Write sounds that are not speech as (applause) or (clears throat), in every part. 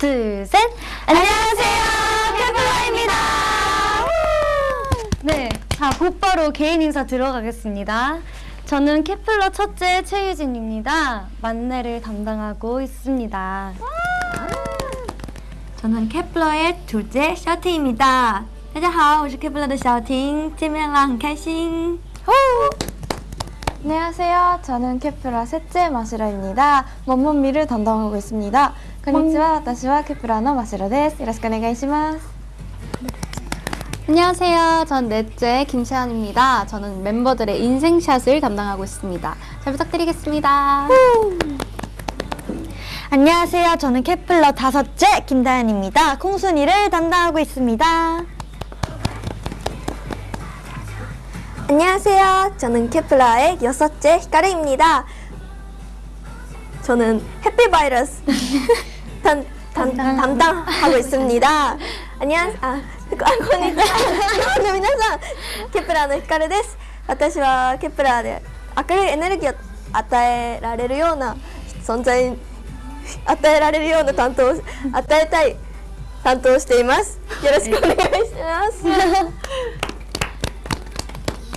둘, 셋. 안녕하세요. 케플러입니다. 네, 자, 곧바로 개인 인사 들어가겠습니다. 저는 케플러 첫째 최유진입니다. 만내를 담당하고 있습니다. 저는 케플러의 둘째 샤팅입니다. 大家好，我是 Kepler 的小婷，见面啦，很开心。 안녕하세요. 저는 케프라 셋째 마시라입니다. 먼먼미를 담당하고 있습니다. こんにちは 음. 私はケプラーのマシロです. よろしくお願いします. 네. 안녕하세요. 전 넷째 김채연입니다. 저는 멤버들의 인생샷을 담당하고 있습니다. 잘 부탁드리겠습니다. 안녕하세요. 저는 케플러 다섯째 김다연입니다. 콩순이를 담당하고 있습니다. 안녕하세요. 저는 케플러의 여섯째 히카르입니 다. 저는 해피바이러스 (laughs) 담, 담, 담당하고 있습니 다. 안 녕. 아, こんにちは。皆さん、ケプラのです。私はケプラで明るいエネルギーを与えられるような存在、与えられるような担当、与えたい担当しています。よろしくお願いします。(laughs)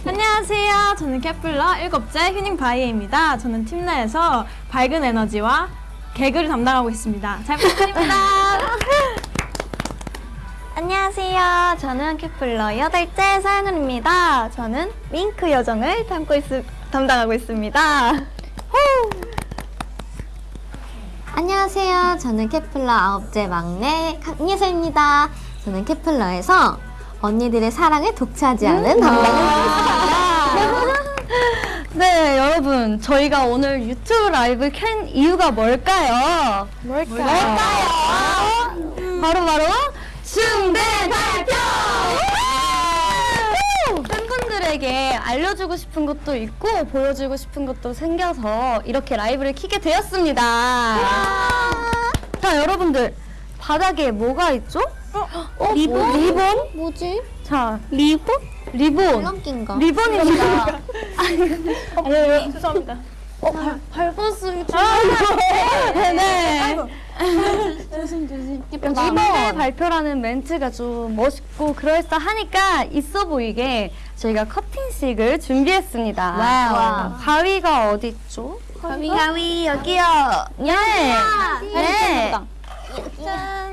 안녕하세요. 저는 케플러 일곱째 휴닝 바이에입니다. 저는 팀 내에서 밝은 에너지와 개그를 담당하고 있습니다. 잘 부탁드립니다. (laughs) 안녕하세요. 저는 케플러 여덟째 서영은입니다. 저는 윙크 여정을 담고 있, 담당하고 있습니다. 안녕하세요. 저는 케플러 아홉째 막내 강예서입니다. 저는 케플러에서 언니들의 사랑을 독차지하는 담당입니다. 네, 여러분. 저희가 오늘 유튜브 라이브 켠 이유가 뭘까요? 뭘까요? 바로 바로 중대 발표! 팬분들에게 알려주고 싶은 것도 있고 보여주고 싶은 것도 생겨서 이렇게 라이브를 키게 되었습니다. 자, 여러분들 바닥에 뭐가 있죠? 어, 리본? 리본? 뭐지? 자, 리본? 리본. 줄넘기인가? 리본입니다. (laughs) 죄송합니다. 밟았습니다. 네. 리본 발표라는 멘트가 좀 멋있고 그럴싸하니까 있어 보이게 저희가 커팅식을 준비했습니다. wow. 가위가 어디 있죠? 가위 가위 여기요. 네. 네.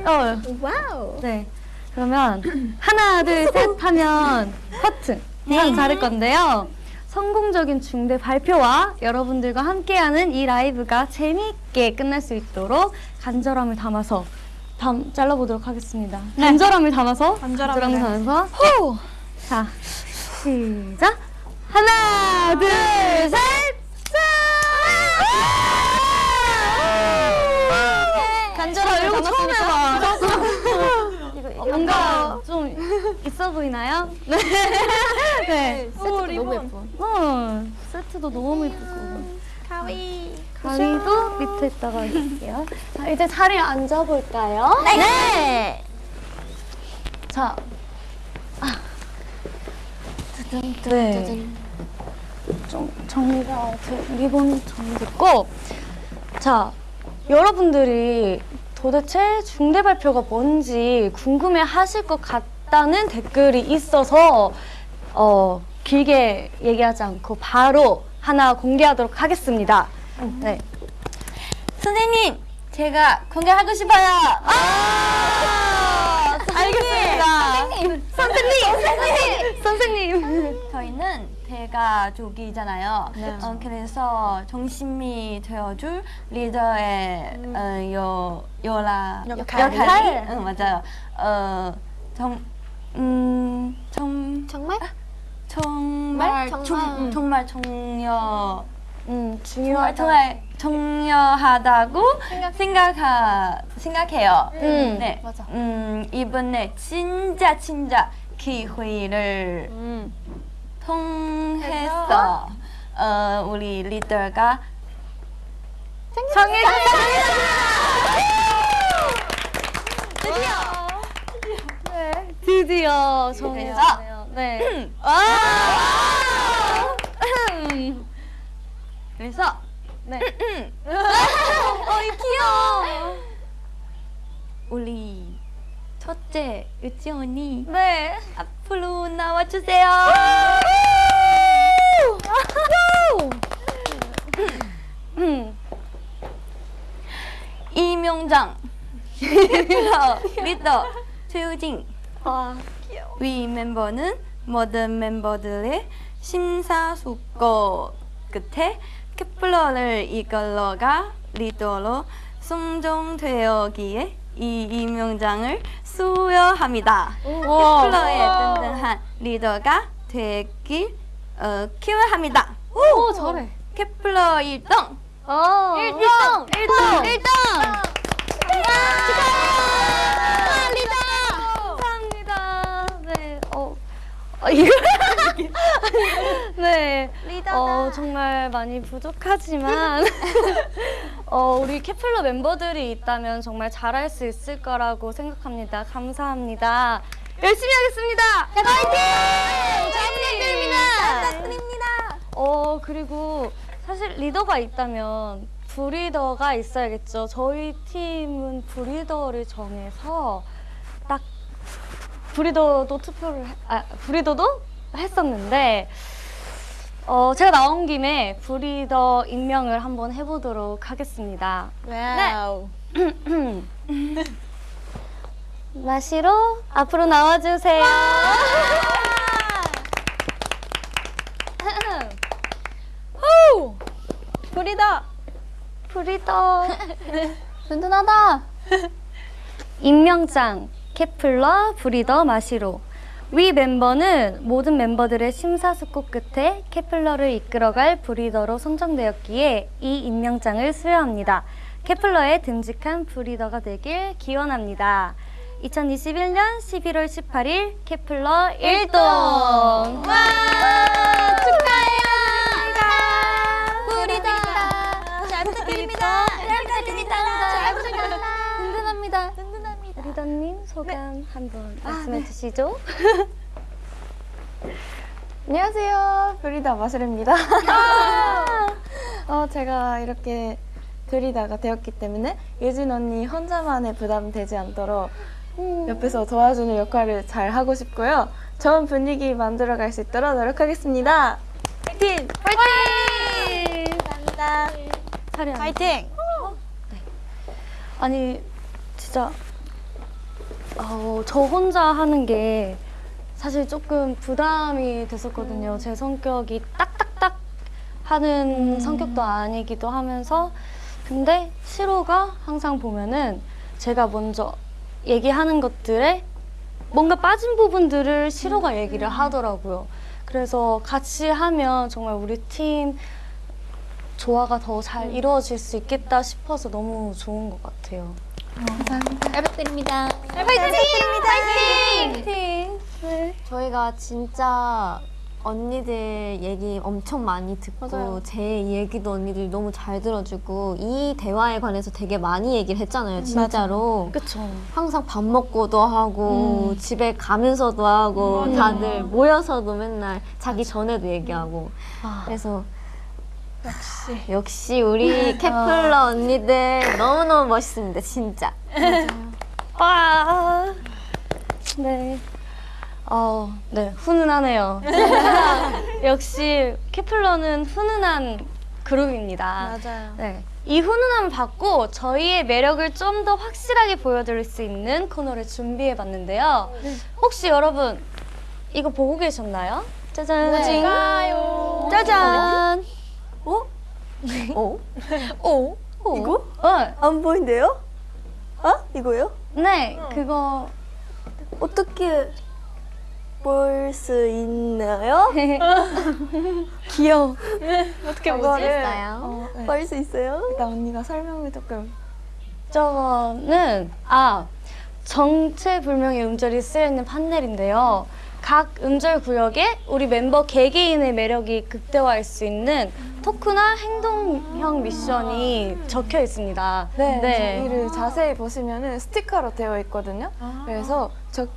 어, wow. 네. 그러면 하나, 둘, (laughs) 셋 하면 커팅. 네. 자를 건데요. 성공적인 중대 발표와 여러분들과 함께하는 이 라이브가 재미있게 끝날 수 있도록 간절함을 담아서 담, 잘라보도록 하겠습니다. 간절함을 담아서 간절함을 간절함을 담아서 호! 자, 시작! 하나, 둘, 셋! 이거 처음 해봐. 뭔가 좀 있어 보이나요? 네. (laughs) 네. 오, 리본. 어, 세트도 너무 예쁘고. 가위. 가위도 밑에다가 할게요. 자, 이제 자리에 앉아볼까요? 네. 자. 아. 네. 좀 정리가, 제 리본 정리 됐고. 자, 여러분들이 도대체 중대 발표가 뭔지 궁금해 하실 것 같다는 댓글이 있어서 어, 길게 얘기하지 않고 바로 하나 공개하도록 하겠습니다. 네. 선생님, 제가 공개하고 싶어요. 아! 알겠습니다. 선생님! 선생님! 선생님! 선생님! 저희는 대가족이잖아요. 어, 그래서 중심이 되어줄 리더의 어, 요 요라 역할. 응 맞아요. 어, 정, 음, 정, 정말? 정말 정말? 중, 정말 중요 음, 정말 중요하다. 정말 중요하다고 생각하 생각해요. 음, 네, 맞아. 음 이번에 진짜 진짜 기회를 음. 통해서 어, 우리 리더가 드디어 정해졌네요. 네. 아! 그래서 네. (laughs) 어, 이 귀여워. 우리 첫째 유치 언니 네. 앞으로 나와주세요. 음. 이명장 (laughs) 리더 최우진 와. 위 멤버는 모든 멤버들의 심사숙고 끝에 케플러를 이끌러가 리더로 선정되었기에 이 임명장을 수여합니다. 케플러의 든든한 리더가 되길 어, 기원합니다. 오, 잘해. 케플러 1등! 어. 1등! 1등! 1등! 감사합니다. 네. 어. 어 이거 (laughs) 네. 어, 정말 많이 부족하지만 (laughs) 어, 우리 케플러 멤버들이 있다면 정말 잘할 수 있을 거라고 생각합니다. 감사합니다. 열심히 하겠습니다. 부탁드립니다. 부탁드립니다. 어 그리고 사실 리더가 있다면 브리더가 있어야겠죠. 저희 팀은 브리더를 정해서 딱 브리더도 투표를 해- 아 브리더도 했었는데 어 제가 나온 김에 부리더 임명을 한번 해보도록 하겠습니다. wow. (clears throat) 마시로 앞으로 나와주세요. 부리더. (laughs) 부리더 든든하다. (laughs) 임명장 케플러 부리더 마시로 위 멤버는 모든 멤버들의 심사숙고 끝에 케플러를 이끌어갈 브리더로 선정되었기에 이 임명장을 수여합니다. 케플러의 듬직한 브리더가 되길 기원합니다. 2021년 11월 18일 케플러 1동 와 축하해요 브리더. 잘 부탁드립니다. 잘 부탁드립니다. 잘 부탁드립니다. 든든합니다. 리더님 소감 한번 말씀해 주시죠. (laughs) 안녕하세요. 브리다 마시르입니다. (laughs) 어, 제가 이렇게 브리다가 되었기 때문에 예진 언니 혼자만의 부담 되지 않도록 옆에서 도와주는 역할을 잘 하고 싶고요. 좋은 분위기 만들어 갈 수 있도록 노력하겠습니다. 파이팅! 파이팅! 감사합니다. 차례. 파이팅. 아니 진짜 어, 저 혼자 하는 게 사실 조금 부담이 됐었거든요. 제 성격이 딱딱딱 하는 성격도 아니기도 하면서 근데 시로가 항상 보면은 제가 먼저 얘기하는 것들에 뭔가 빠진 부분들을 시로가 얘기를 하더라고요. 그래서 같이 하면 정말 우리 팀 조화가 더 잘 이루어질 수 있겠다 싶어서 너무 좋은 것 같아요. 잘 부탁드립니다. 파이팅! 네. 저희가 진짜 언니들 얘기 엄청 많이 듣고 맞아요. 제 얘기도 언니들이 너무 잘 들어주고 이 대화에 관해서 되게 많이 얘기를 했잖아요 진짜로 그쵸. 항상 밥 먹고도 하고 집에 가면서도 하고 다들 모여서도 맨날 자기 전에도 얘기하고 아. 그래서 역시 역시 우리 (laughs) 케플러 언니들 너무너무 멋있습니다 진짜 와. 네. 어, 네, 훈훈하네요. (laughs) 역시 케플러는 훈훈한 그룹입니다. 맞아요. 네. 이 훈훈함을 받고 저희의 매력을 좀 더 확실하게 보여드릴 수 있는 코너를 준비해 봤는데요. 혹시 여러분 이거 보고 계셨나요? 짜잔. 뭘까요? 짜잔. 어? 오? (laughs) 어? 이거? 어, 안 보인대요? 어? 이거요? 네, 그거 어떻게 볼 수 있나요? (laughs) 귀여워. (laughs) 어떻게 보지? 있어요? 네. 볼수 있어요? 일단 언니가 설명을 조금 저거는 아 정체불명의 음절이 쓰여 있는 판넬인데요. 각 음절 구역에 우리 멤버 개개인의 매력이 극대화할 수 있는 토크나 행동형 미션이 적혀 있습니다. 네, 저기를 자세히 보시면은 스티커로 되어 있거든요. 그래서 저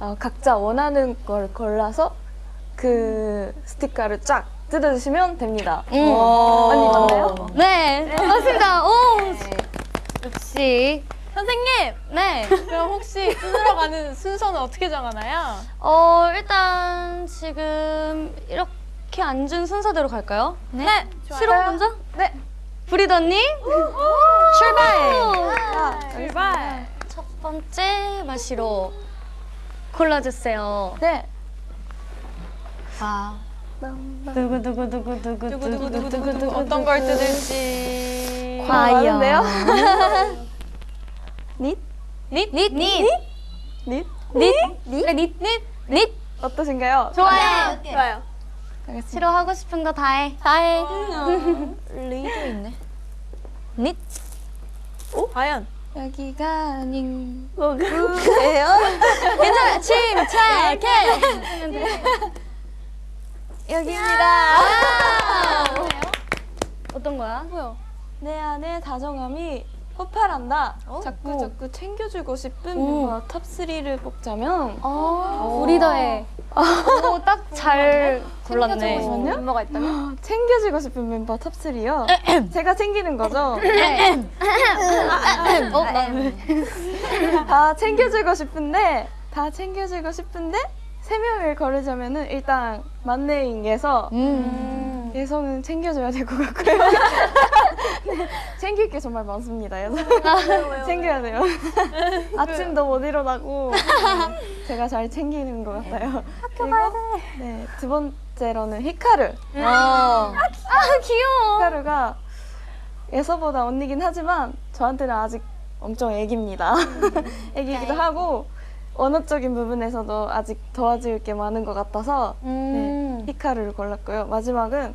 어, 각자 원하는 걸 골라서 그 스티커를 쫙 뜯어주시면 됩니다. 음. 언니 맞나요? 네, 맞습니다. 오, 역시 선생님! 네. 그럼 혹시 (laughs) 뜯으러 가는 순서는 어떻게 정하나요? 어, 일단 지금 이렇게 앉은 순서대로 갈까요? 네! 시로 먼저? 네. 언니? 출발! 출발! 첫 번째 마시로 골라주세요. 네. 와. 두구 두구 두구 두구 두구 두구 두구 두구 어떤 걸 뜯을지. 과연데요? 닛 닛 닛 닛 닛 닛닛닛닛 닛 어떠신가요? 좋아요. 좋아요. 싫어 하고 싶은 거 다 해. 다 해. 리도 있네. 닛. 오? 과연? 여기가 아닌 뭐예요? 괜찮아. 침착해. 여기입니다. 어떤 거야? 뭐요? 내 안에 다정함이 폭발한다. 자꾸 자꾸 챙겨주고 싶은 멤버 top 3를 뽑자면 부리더의. 오, 딱 (laughs) 잘 골랐네. 멤버가 있다면? (laughs) 챙겨주고 싶은 멤버 top 3요. (clears throat) 제가 챙기는 거죠. (clears throat) (clears throat) 어, 나다 챙겨주고 싶은데 다 챙겨주고 싶은데 세 명을 고르자면은 일단 만내잉에서 음. 예성은 챙겨줘야 될 것 같고요. (laughs) 네, 챙길 게 정말 많습니다. 예성. 챙겨야 돼요. (laughs) 아침도 못 일어나고 네, 제가 잘 챙기는 것 같아요. 그리고 네, 두 번째로는 히카루. 아, 귀여워. 히카루가 예서보다 언니긴 하지만 저한테는 아직 엄청 애기입니다. (laughs) 애기이기도 하고 언어적인 부분에서도 아직 도와줄 게 많은 것 같아서 음. 네, 히카루를 골랐고요. 마지막은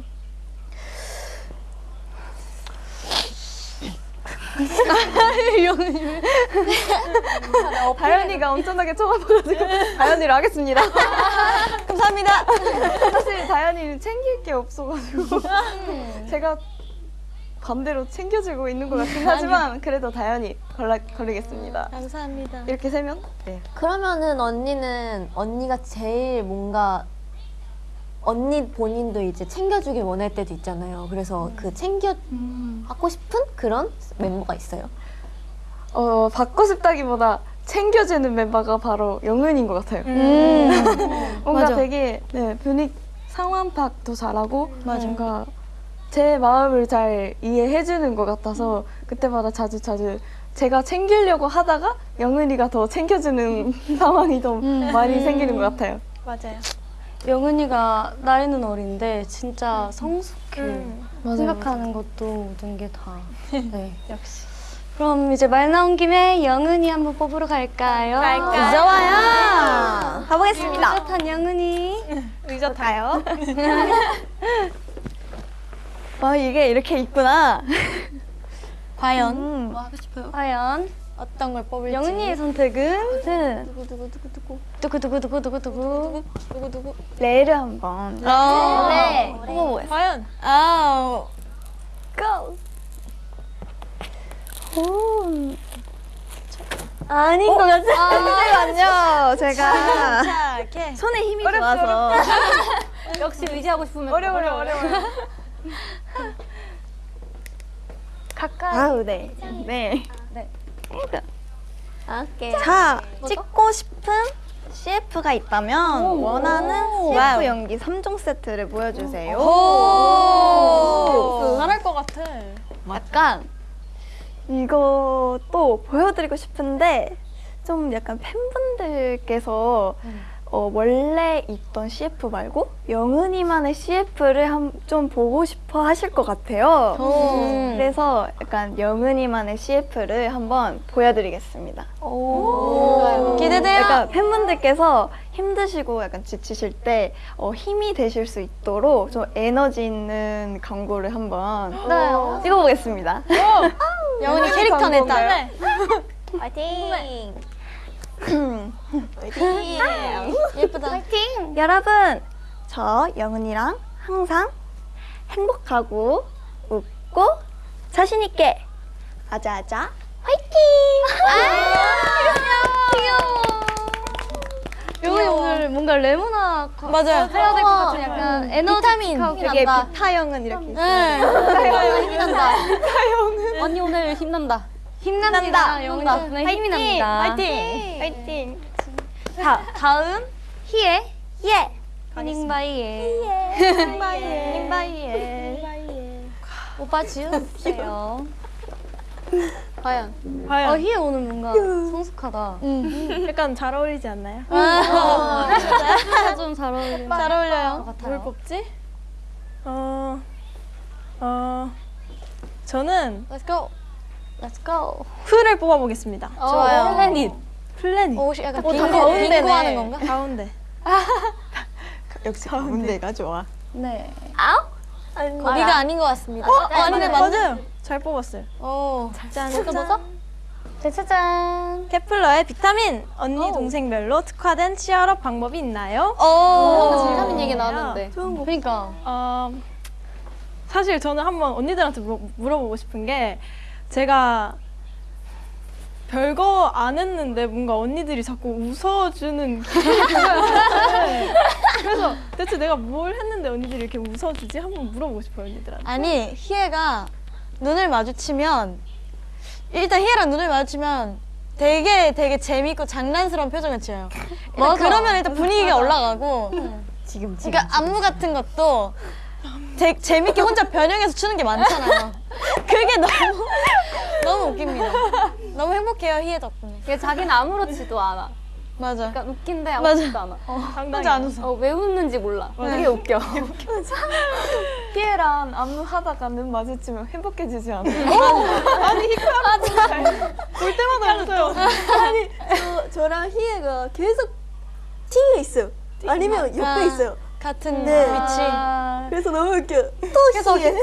(laughs) 다현이가 엄청나게 쳐다봐가지고 다현이로 하겠습니다. (laughs) 감사합니다. 사실 다현이는 챙길 게 없어가지고 제가 반대로 챙겨주고 있는 것 같긴 (laughs) 하지만 그래도 다현이 골라, 고르겠습니다. 감사합니다. 이렇게 세면 네. 그러면은 언니는 언니가 제일 뭔가 언니 본인도 이제 챙겨주길 원할 때도 있잖아요. 그래서 그 챙겨 받고 싶은 그런 멤버가 있어요. 어, 받고 싶다기보다 챙겨주는 멤버가 바로 영은인 것 같아요. 뭔가 맞아. 되게 네, 분위기 상황 파악도 잘하고 뭔가 제 마음을 잘 이해해주는 것 같아서 그때마다 자주 자주 제가 챙기려고 하다가 영은이가 더 챙겨주는 (laughs) 상황이 더 많이 생기는 것 같아요. 맞아요. 영은이가 나이는 어린데 진짜 성숙해. 맞아요, 생각하는 것도 모든 게 다. 네. (laughs) 역시. 그럼 이제 말 나온 김에 영은이 한번 뽑으러 갈까요? 갈까요? 좋아요. 가보겠습니다. 따뜻한 영은이. 의젓하요. (laughs) 와 이게 이렇게 있구나. (laughs) 과연 음. 뭐 하고 싶어요? 과연 어떤 걸 뽑을지. 영은이의 선택은 네. 두구두구두구두구 두구. 누구누구. 레를 한번 네. 뽑아보겠습니다. 과연? 아우. 고. 오. 아닌 것 같아. 잠시만요. 제가. 손에 힘이 좋아서. (laughs) 역시 의지하고 싶으면 어려워요, 어려워요. (laughs) 가까이. 아우 네. 네. 네. 오케이. 자, 찍고 싶은 CF가 있다면 원하는 CF 연기 3종 세트를 보여주세요. 오. 잘할 것 같아. 약간 이거 또 보여드리고 싶은데 좀 약간 팬분들께서 어, 원래 있던 CF 말고 영은이만의 CF를 한, 좀 보고 싶어 하실 것 같아요. 음. 그래서 약간 영은이만의 CF를 한번 보여드리겠습니다. 기대돼요. 약간 팬분들께서 힘드시고 약간 지치실 때 어, 힘이 되실 수 있도록 좀 에너지 있는 광고를 한번 네. 찍어보겠습니다. 영훈이 캐릭터 내자. 네. 파이팅. 예쁘다. 여러분, 저 영은이랑 항상 행복하고 웃고 자신 있게 아자아자 화이팅! 영은이 오늘 뭔가 레모나 맞아요. 해야 될 것 같은 약간 에너지 되게 비타 영은 이렇게 있어요. 네. 힘난다. 언니 오늘 힘난다. 힘납니다. 영훈이 덕분에 힘이 납니다. 화이팅! 화이팅! 자, 다음 희애. 예. 휴닝바이의. 휴닝바이의. 오빠 지우세요. 과연 어, 과연 희애 오늘 뭔가 성숙하다. 약간 잘 어울리지 않나요? 좀잘 어울리는 잘 어울려요. 것 같아요. 뽑지? 어, 어, 저는 Let's go. Let's go. 풀을 뽑아보겠습니다. 좋아요. 플래닛. 플래닛. 오, 약간 어, 다 빙고, 가운데네. 빙고 하는 건가? 가운데. (laughs) 역시 가운데가 좋아. 네. 거기가 아닌 것 같습니다. 어, 아니네, 맞아요. 잘 뽑았어요. 오, 짠. 짠. 짜자잔. 케플러의 비타민 언니 동생별로 특화된 cheer up 방법이 있나요? 오, 비타민 얘기 나왔는데. 그러니까. 어, 사실 저는 한번 언니들한테 물어, 물어보고 싶은 게 제가 별거 안 했는데 뭔가 언니들이 자꾸 웃어주는 기분이 들어요. 그래서 대체 내가 뭘 했는데 언니들이 이렇게 웃어주지? 한번 물어보고 싶어요 언니들한테. 아니 희애가 눈을 마주치면 일단 희애랑 눈을 마주치면 되게 되게 재밌고 장난스러운 표정을 지어요. 그러면 일단 분위기가 올라가고 지금, 지금. 그러니까 안무 같은 것도 되, 재밌게 혼자 변형해서 추는 게 많잖아요. 그게 너무 너무 웃깁니다. 너무 행복해요 희애 덕분에. 이게 자기는 아무렇지도 않아. 맞아. 그러니까 웃긴데 아무렇지도 않아. 혼자 안 웃어. 어, 왜 웃는지 몰라. 되게 웃겨. (laughs) 희애랑 안무 하다가 눈 마주치면 행복해지지 않아요? (laughs) 볼 때마다 웃어요. 저, 저랑 희애가 계속 팅에 있어요. 아니면 옆에 아. 있어요. 같은 네. 위치. 그래서 너무 웃겨. 또 희애.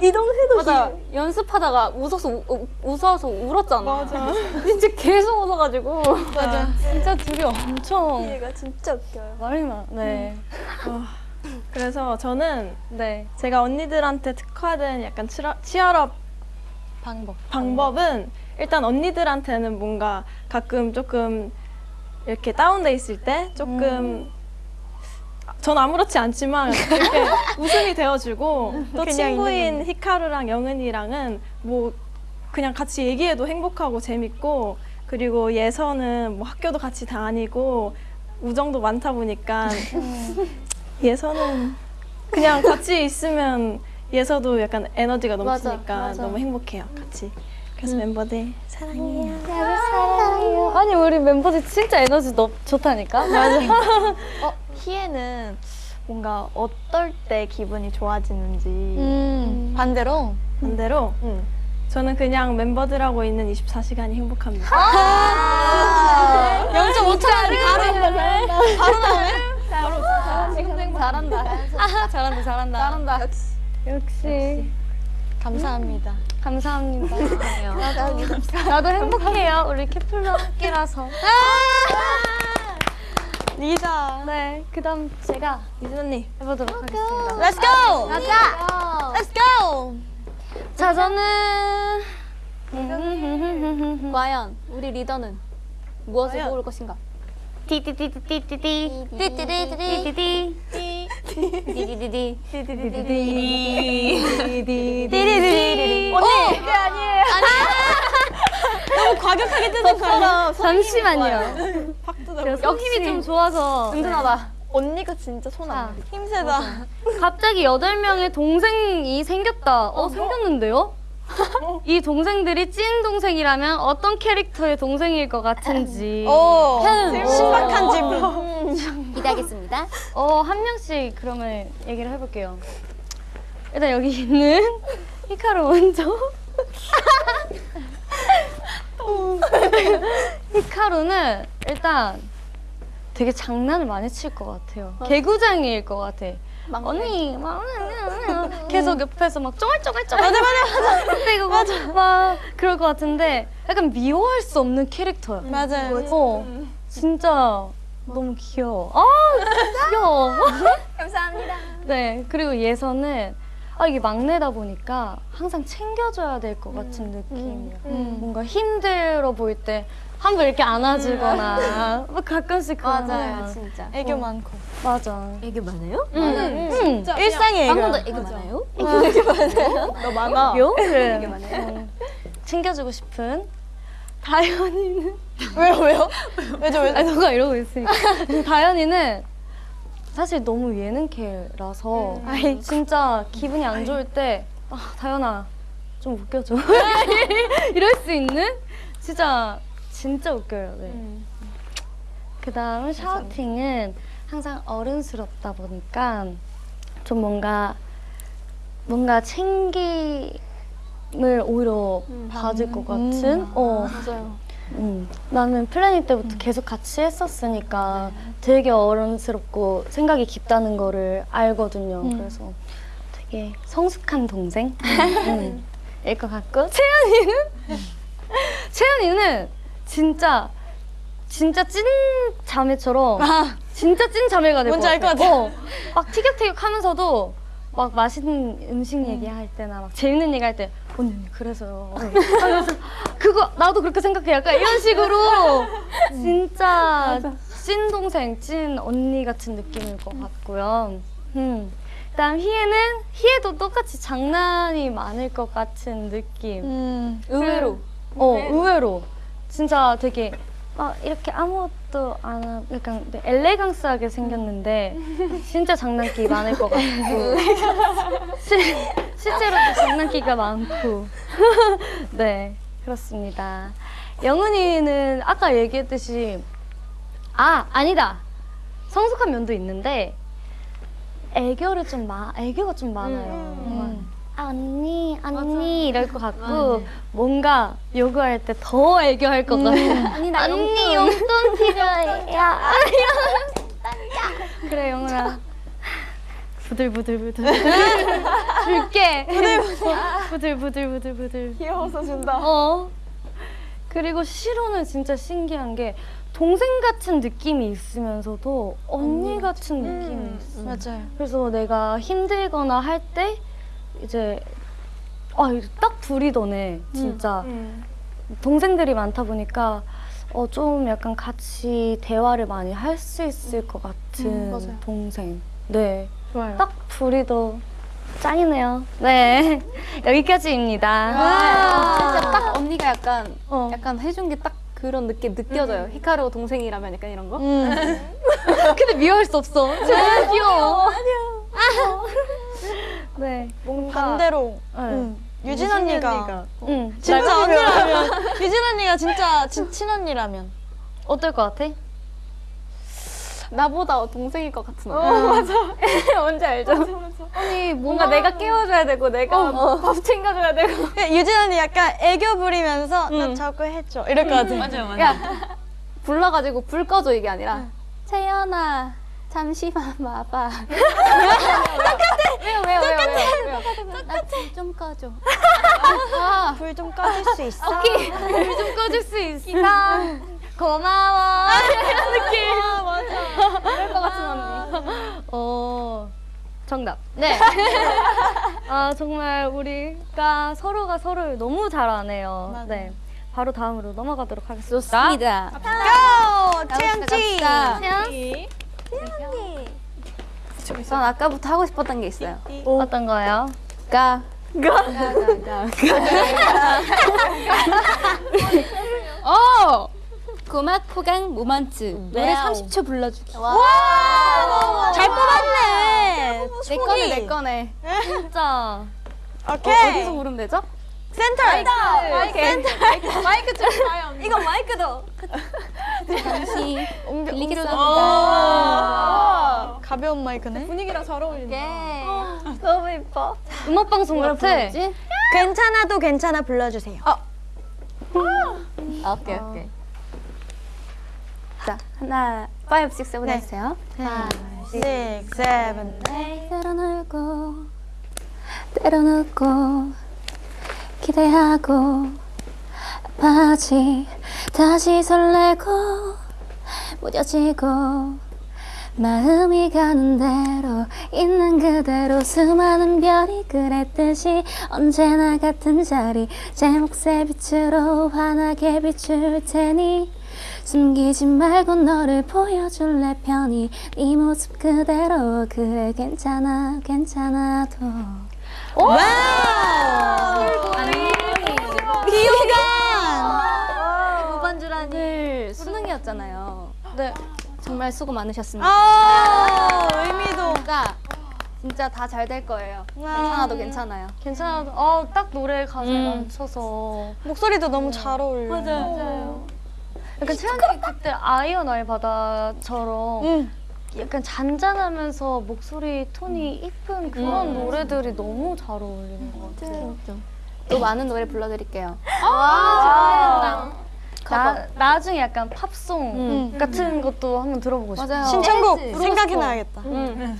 (laughs) 이동해도 맞아. 연습하다가 웃어서 우, 우- 웃어서 울었잖아. 맞아. (laughs) 진짜 계속 웃어가지고. 맞아. 진짜 둘이 엄청 희애가 진짜 웃겨요. 말이 많. 네. 그래서 저는 네. 제가 언니들한테 특화된 약간 치러, 치열업 방법. 방법은 일단 언니들한테는 뭔가 가끔 조금 이렇게 다운돼 있을 때 조금 전 아무렇지 않지만 이렇게 (laughs) 웃음이 되어주고 또 친구인 히카루랑 영은이랑은 뭐 그냥 같이 얘기해도 행복하고 재밌고 그리고 예서는 뭐 학교도 같이 다니고 우정도 많다 보니까 (laughs) 예서는 그냥 같이 있으면 예서도 약간 에너지가 넘치니까 너무 행복해요 같이 그래서 멤버들 사랑해요 아니, 우리 멤버들 진짜 에너지 너, 좋다니까? (laughs) 맞아. 어, 희애는 뭔가 어떨 때 기분이 좋아지는지 음. 반대로. 반대로 저는 그냥 멤버들하고 있는 24시간이 행복합니다 (laughs) 0.5초짜리 바로 바로 나오네. 잘한다. 아, 잘한다, 잘한다. 잘한다. 역시. 감사합니다. 감사합니다. 나도 행복해요. 우리 케플러 함께라서. 리자. 네, 그 다음 제가 이준 언니 해보도록 하겠습니다. Let's go. 가자. Let's go. 자, 저는. (laughs) 과연 우리 리더는 무엇을 과연? 고를 것인가? 띠띠띠띠띠띠. 띠띠띠띠. 띠띠띠. 디디디디. 띠리리리. 너무 과격하게 뜨는 거라. 잠시만요. 박두다 힘이 좀 좋아서. 든든하다. 언니가 진짜 손안 돼. 힘세다. 갑자기 여덟 명의 동생이 생겼다. 어, 생겼는데요? (laughs) 이 동생들이 찐 동생이라면 어떤 캐릭터의 동생일 것 같은지. (laughs) 오. 신박한 질문. (laughs) 기대하겠습니다. 어, 한 명씩 그러면 얘기를 해볼게요. 일단 여기 있는 히카루 먼저. 히카루는 일단 되게 장난을 많이 칠 것 같아요. 개구장이일 것 같아. 언니, 막 (laughs) 계속 옆에서 막 쫑알쫑알쫑알. 맞아, 맞아, 맞아. (laughs) 그리고 맞아. 막 그럴 것 같은데 약간 미워할 수 없는 캐릭터야. 맞아요. 어, 진짜 너무 귀여워. 아, 귀여워. (laughs) 감사합니다. 네, 그리고 예서는 아, 이게 막내다 보니까 항상 챙겨줘야 될 것 같은 느낌이야. 뭔가 힘들어 보일 때 한 번 이렇게 안아주거나 막 가끔씩 그런 맞아요, 거. 진짜. 애교 많고. 맞아. 애교 많아요? 응, 응. 일상의 애교. 방금도 애교 많아요? (laughs) 요? 그래. 응. 챙겨주고 싶은 다현이는 (laughs) 왜요 왜요? 왜죠 왜죠? 아니 너가 이러고 있으니까 (laughs) 다현이는 사실 너무 예능캐라서 진짜 기분이 안 좋을 때 아, 다현아 좀 웃겨줘 이럴 수 있는 진짜 진짜 웃겨요. 네. 그 다음 샤오팅은 항상 어른스럽다 보니까 좀 뭔가 뭔가 챙김을 오히려 받을 것 같은? 어. 맞아요. 음, 나는 플래닛 때부터 계속 같이 했었으니까 되게 어른스럽고 생각이 깊다는 거를 알거든요. 그래서 되게 성숙한 동생? (laughs) 음, 일것 같고. 채연이는? 채연이는 (laughs) 진짜 진짜 찐 자매처럼 진짜 찐 자매가 될것 뭔지 같아. 알것 같아. 어, 막 티격태격하면서도 막 맛있는 음식 얘기할 때나 막 재밌는 얘기 할 때 언니 언니 그래서요. 어. 하면서 그거 나도 그렇게 생각해. 약간 이런 식으로 진짜 찐 동생, 찐 언니 같은 느낌일 것 같고요. 음. 그다음 희애는 희애도 똑같이 장난이 많을 것 같은 느낌. 음. 의외로. 어 의외로 진짜 되게 막 이렇게 아무것도 안 하고 약간 네, 엘레강스하게 생겼는데 진짜 장난기 많을 것 같고. 실, 실제로도 장난기가 많고. (laughs) 네 그렇습니다. 영은이는 아까 얘기했듯이 아 아니다. 성숙한 면도 있는데 애교를 좀 마, 애교가 좀 많아요. 막, 아, 언니, 언니 이럴 것 같고 뭔가 요구할 때 더 애교할 것 같아. 언니 나 언니 용돈 필요해. 야, (laughs) (laughs) 그래 영훈아. 부들부들부들 (laughs) 줄게. 부들부들부들 부들. 귀여워서 준다. 어. 그리고 시로는 진짜 신기한 게 동생 같은 느낌이 있으면서도 언니 같은 느낌이 있어. 맞아요. 그래서 내가 힘들거나 할때 이제 아, 이딱 둘이 더네 진짜 동생들이 많다 보니까 어, 좀 약간 같이 대화를 많이 할 수 있을 것 같은 동생. 네. 좋아요. 딱 둘이 더 짱이네요. 네. (laughs) 여기까지입니다. 진짜 딱 언니가 약간 어. 약간 해준 게 딱 그런 느낌 느껴져요. 히카루 동생이라면 약간 이런 거. (laughs) 근데 미워할 수 없어. 제일 귀여워. 아니야. (laughs) 네. 뭔가. 반대로 네. 음, 유진 언니가 응. 진짜 언니라면 (laughs) 유진 언니가 진짜 친, 친언니라면 어떨 것 같아? 나보다 동생일 것 같은 언니. 어, 맞아. (laughs) 뭔지 알죠? 아니, 뭔가 내가 깨워줘야 되고 내가 밥 챙겨줘야 되고. (laughs) 유진 언니 약간 애교 부리면서 나 저거 해줘 이럴 것 같아. 맞아요, 야 불러가지고 불 꺼줘 이게 아니라 채연아 잠시만 와봐. (laughs) 똑같아. 왜요 왜요 왜요 왜요? 나불좀 꺼줘. 아, 불좀 꺼줄 수 있어? 오케이. 불 좀 꺼줄 수 있어. 고마워. 이런 느낌. 아, 맞아. 그럴 것 같은 언니. 어, 정답. 네. 아, 정말 우리가 서로가 서로를 너무 잘 아네요. 네. 바로 다음으로 넘어가도록 하겠습니다. 좋습니다. 고! 채영 씨! 채 연전 아까부터 하고 싶었던 게 있어요. 어떤 거요? 가. 어! 고막 포강 모먼트 노래 30초 불러주기. 잘 뽑았네! 내 거네 내 거네. 진짜. 오케이! 어, 어디서 부르면 되죠? 센터! 마이크 마이크 좀 (laughs) 봐요. 이거 마이크도. 잠시 빌리겠습니다. 아, 가벼운 마이크네. 분위기랑 잘 어울린다. 예. 너무 예뻐. 음악 방송 같아. 괜찮아도 괜찮아 불러주세요. 아, 오케이 오케이. 자 하나, 5, 6, 7 해주세요. 하나, 6, 7, 때려놓고 때려놓고 기대하고 아파지 다시 설레고 무뎌지고 마음이 가는 대로 있는 그대로 수많은 별이 그랬듯이 언제나 같은 자리 제 몫의 빛으로 환하게 비출 테니 숨기지 말고 너를 보여줄래 편히 네 모습 그대로 그래 괜찮아 괜찮아도 귀여워! 오늘 수능이었잖아요. 네. 정말 수고 많으셨습니다. 아 의미도 진짜 진짜 다 잘 될 거예요. 괜찮아도 괜찮아요. 괜찮아. 어, 딱 노래 가사에 음. 맞춰서. 목소리도 너무 잘 어울려. 맞아요. 약간 채현이 그때 아이와 나의 바다처럼 응. 약간 잔잔하면서 목소리 톤이 이쁜 그런 노래들이 너무 잘 어울리는 것 같아요. 또 많은 노래 불러드릴게요. 나, 나중에 약간 팝송 같은 것도 한번 들어보고 싶어요. 맞아요. 신청곡 재즈. 생각해놔야겠다.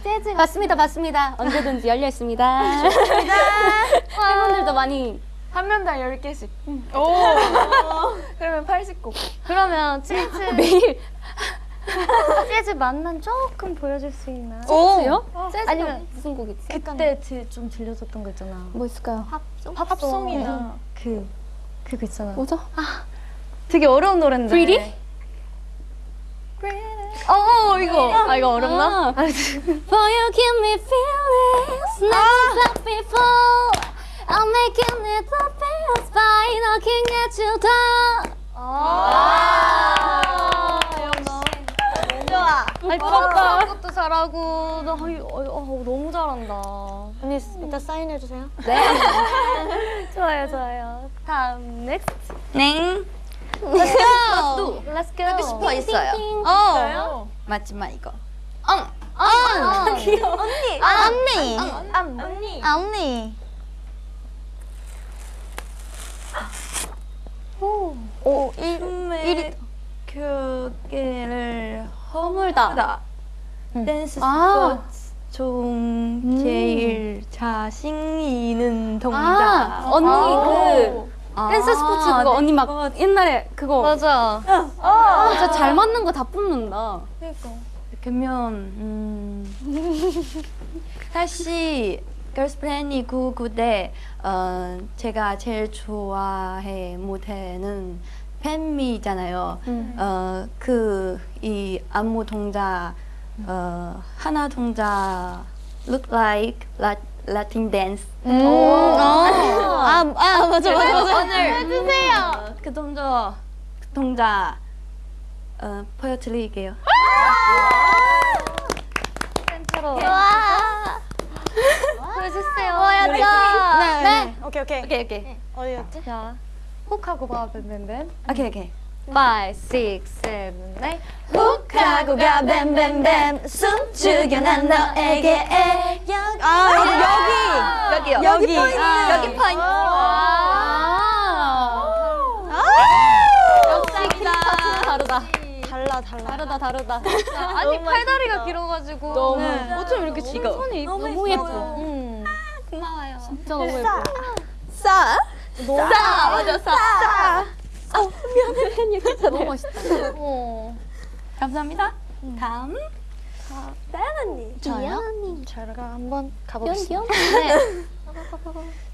재즈 맞습니다, 맞습니다. 언제든지 열려 있습니다. (laughs) (laughs) 팬분들도 많이 한 명당 10개씩. (laughs) 그러면 80곡. 그러면 재즈 매일 재즈 맛만 조금 보여줄 수 있나요? 재즈요? 재즈가 아니면 무슨 곡 있지? 그때 들- 좀 들려줬던 거 있잖아. 뭐 있을까요? 팝송이나 그 그거 있잖아. 뭐죠? 되게 어려운 노래인데. Pretty? 어, 어 이거. 아 이거 어렵나? For you give me feelings never felt before I'm making it the feels by looking at you down 아니 부럽다. 것도 잘하고 나 아이, 어, 어, 너무 잘한다. 언니 이따 사인해 주세요. (laughs) 좋아요, 좋아요. 다음 넥스트. 네. Let's go. Let's go. 싶어 있어요. 어. 마지막 이거. 귀여워. 언니. 아, 언니. 언니. 아, 언니. 오, 일, 일이. 교계를 허물다. 댄스 아. 스포츠 중 제일 자신 있는 동작. 아 언니 그 댄스 스포츠 그거 언니 막 옛날에 그거. 맞아. 아, 진짜 잘 맞는 거 다 뽑는다. 그러면 음, (laughs) 사실 걸스플랜이 구구대 어, 제가 제일 좋아해 무대는 팬미잖아요. 어, 그 이 안무 동작 어, 하나 동작 look like la, Latin dance. 아, 아, 맞아, 맞아, 맞아. 오늘 해주세요. 그 동작 그 동작 어, 보여드릴게요. 센터로. 보여주세요. 보여줘. 네, 네. 오케이, 오케이. 오케이 오케이 어디였지? 자, 훅 하고 봐, 뱀뱀뱀. 오케이 오케이. 5, 6, 7, 8. 훅하고 가, 뱀뱀뱀. 숨 죽여 난 너에게. 아, 여기, 여기. 여기요. 여기. 아. 여기 포인트. 다르다 달라, 달라. 다르다 다르다 (laughs) 아니, 팔다리가 길어가지고. 너무 네. 어쩜 이렇게 손이 너무, 너무 예뻐 음. 고마워요. 진짜 너무 예뻐 싸. 싸 맞아 싸. (laughs) 너무 멋있다 어. 감사합니다. 다음 저요? 제가 한번 귀여운 가보겠습니다. 귀여운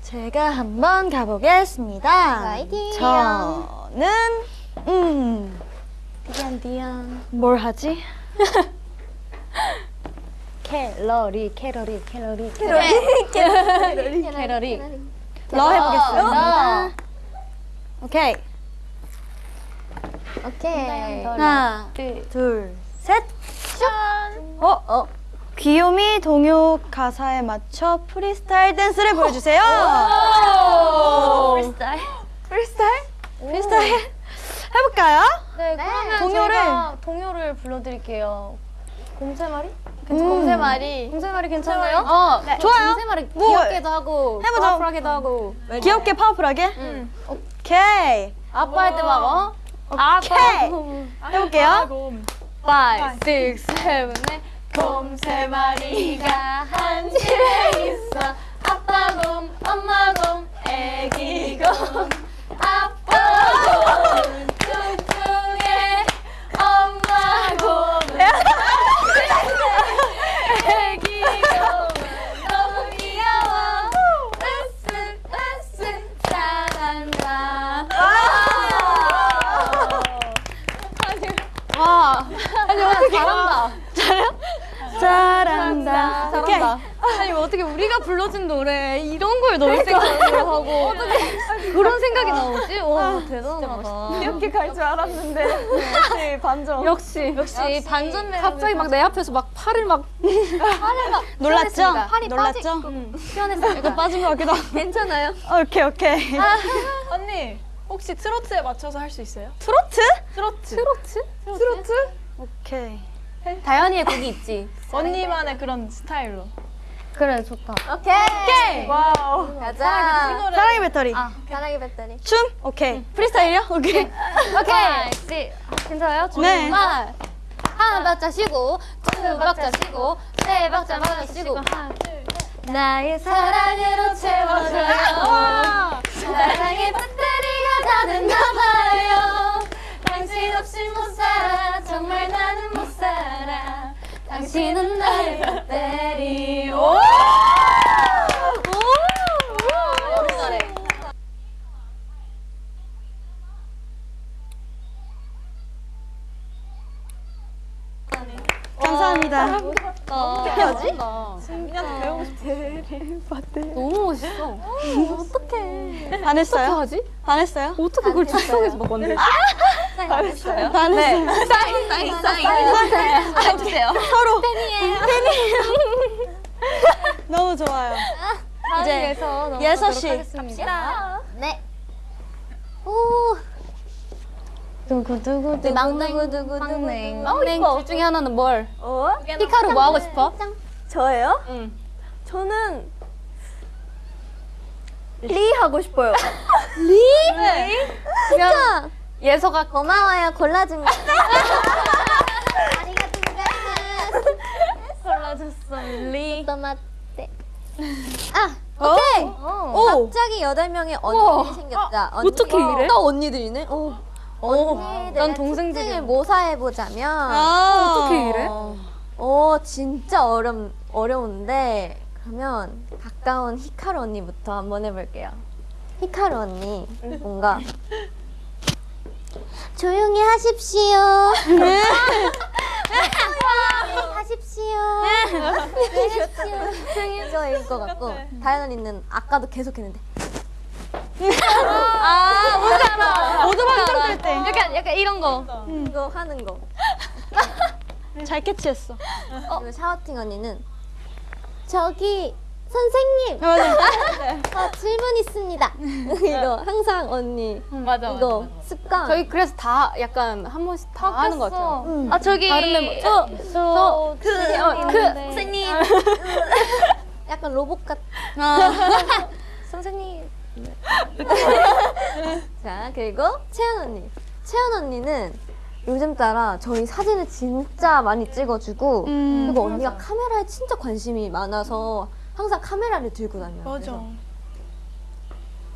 제가 한번 가보겠습니다. (laughs) 저는 음. 디안, 디안. 뭘 하지? 캐러리, 캐러리, 캐러리, 캐러리 캐러리 러 해보겠습니다. 오케이. 오케이 하나, 둘, 셋. 어, 어. 귀요미 동요 가사에 맞춰 프리스타일 댄스를 보여주세요. 프리스타일? 프리스타일? 프리스타일 해볼까요? 네, 그러면 동요를. 동요를 불러드릴게요. 곰 세 마리? 음. 곰 세 마리. 곰 세 마리 괜찮아요? 어 좋아요. 생활을 뭐, 귀엽게도 하고 해보죠. 파워풀하게도 하고 귀엽게 파워풀하게? 오케이. 아빠 할 때 막 어? 오케이. 해볼게요. 5, 6, 7, 8. 곰 세 마리가 한 집에 있어. 아빠 곰, 엄마 곰, 애기 곰. 아빠 곰, 뚱뚱해. 엄마 곰. (laughs) 애기 곰. 너무 귀여워. 으쓱, 으쓱, 잘한다. 와 아니 어떻게 잘한다 잘한다. 오케이. 아니 뭐 어떻게 우리가 불러준 노래 이런 걸 넣을 생각을 하고 그런 생각이 나오지? 와 대단하다. 이렇게 갈 줄 알았는데 (laughs) 역시 반전. 역시 역시 반전 매력. 갑자기 막 내 앞에서 막 팔을 막 (laughs) 놀랐죠? 팔이 놀랐죠? 피어냈어요. 약간 빠진 것 같기도 하고. 괜찮아요. (laughs) 오케이 오케이. 언니 혹시 트로트에 맞춰서 할 수 있어요? 트로트? 트로트. 트로트? 오케이. 다연이의 곡이 있지. 언니만의 그런 스타일로. 그래 좋다. 오케이. Wow. 가자. 사랑의 배터리. 사랑의 배터리. 춤? 오케이. 프리스타일이요? 오케이. 오케이. 씨. 괜찮아요? 네. 하나, 하나 박자 쉬고, 두 박자 쉬고, 세 박자 맞아 쉬고. 나의 사랑으로 채워줘요. 사랑의 배터리가 다 됐나봐요. 당신 없이 못 살아. 정말 나는 못 살아. 당신은 나의 배터리. 오! 감사합니다. 어떡하지? 민현이 배우고 싶어. 너무 멋있어. 반했어요? 하지? 반했어요? 어떻게 그걸 즉석에서 막 만들지? 반했어요. 사인, 사인, 사인. 해주세요. 서로. (laughs) 너무 좋아요. 이제 예서 씨. 네. 오. 두구두구 네, 망두구두구두구. 막냉. 막냉 둘 중에 하나는 뭘? 어? 히카루 뭐 하고 싶어? 저예요? 응. 저는 리 하고 싶어요. 진짜 예서가 고마워요. 골라준 거. 골라줬어 리. 아, 오케이. 오. 갑자기 여덟 명의 언니들이 생겼다. 언니, 어떻게 이래? 또 언니들이네. 오. 언니들의 난 동생들이야. 특징을 모사해 보자면. 아. 어떻게 이래? 오, 진짜 어렵 어려운데 그러면 가까운 히카루 언니부터 한번 해볼게요. 히카루 언니 뭔가 (laughs) 조용히 하십시오. (laughs) 하십시오. 하십시오. 이거일 것 같고 다현 언니는 아까도 계속 했는데 모두 방송될 때. 약간 약간 이런 거. 이거 하는 거. (laughs) 잘 캐치했어. 그리고 샤워팅 언니는 저기 선생님 어, (laughs) 질문 있습니다. (laughs) 이거 항상 언니 맞아, 이거 습관. 저희 그래서 다 약간 한 번씩 다 하는 것 같아요. 아 저기 다른 멤버, 저, 저, 그, 어, 그, 선생님. 약간 로봇 같. 선생님. (laughs) 자 그리고 채연 언니. 채연 언니는 요즘 따라 저희 사진을 진짜 많이 찍어주고 그리고 언니가 카메라에 진짜 관심이 많아서 항상 카메라를 들고 다녀요. 맞아. 그래서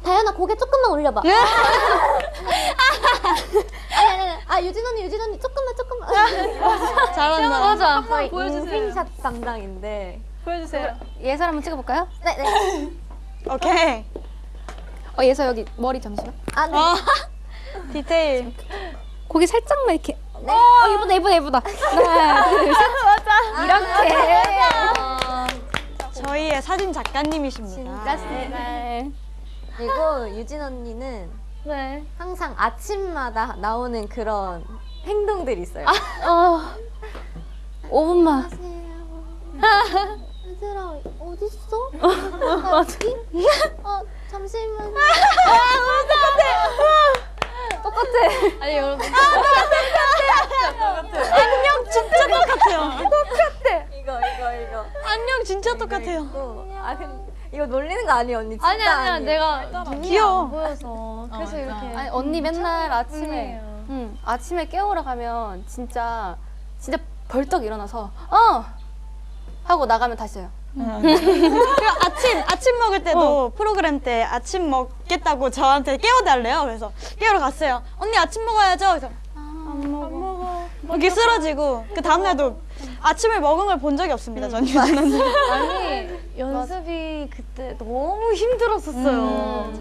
다현아 고개 조금만 올려봐. (laughs) 아니 아니 아니. 아 유진 언니 유진 언니 조금만 조금만. 잘한다. 맞아. 거의 인생샷 담당인데. 보여주세요. 예서 한번 찍어볼까요? 네 네. 오케이. 어, 예서 여기 머리 잠시만. 아 네. (laughs) 디테일. 고기 살짝만 이렇게. 어, 예쁘다, 예쁘다, 예쁘다. 하나, 둘, 셋. 맞아. 이렇게. 저희의 사진 작가님이십니다. 네. 그리고 유진 언니는 네. 항상 아침마다 나오는 그런 행동들이 있어요. 어, 5분만. (laughs) 얘들아 있어? (laughs) 어디? 어 잠시만. 아니 여러분. 안녕 진짜 똑같아요. 이거 이거 이거. 안녕 진짜 똑같아요. 또, 아 근데 이거 놀리는 거 아니에요 언니? 진짜 아니 아니야 아니에요. 내가 눈이 귀여워. 안 보여서 그래서 이렇게 아니, 언니 맨날 아침에, 음. 응, 아침에 깨우러 가면 진짜, 진짜 벌떡 일어나서, 어! 하고 나가면 다시 해요. 그리고 아침 아침 먹을 때도 프로그램 때 아침 먹겠다고 저한테 깨워달래요. 그래서 깨우러 갔어요. 언니 아침 먹어야죠. 그래서 안 먹어. 이렇게 쓰러지고 그 다음날도 아침을 먹은 걸 본 적이 없습니다. 전 유진은. 아니 연습이 그때 너무 힘들었었어요.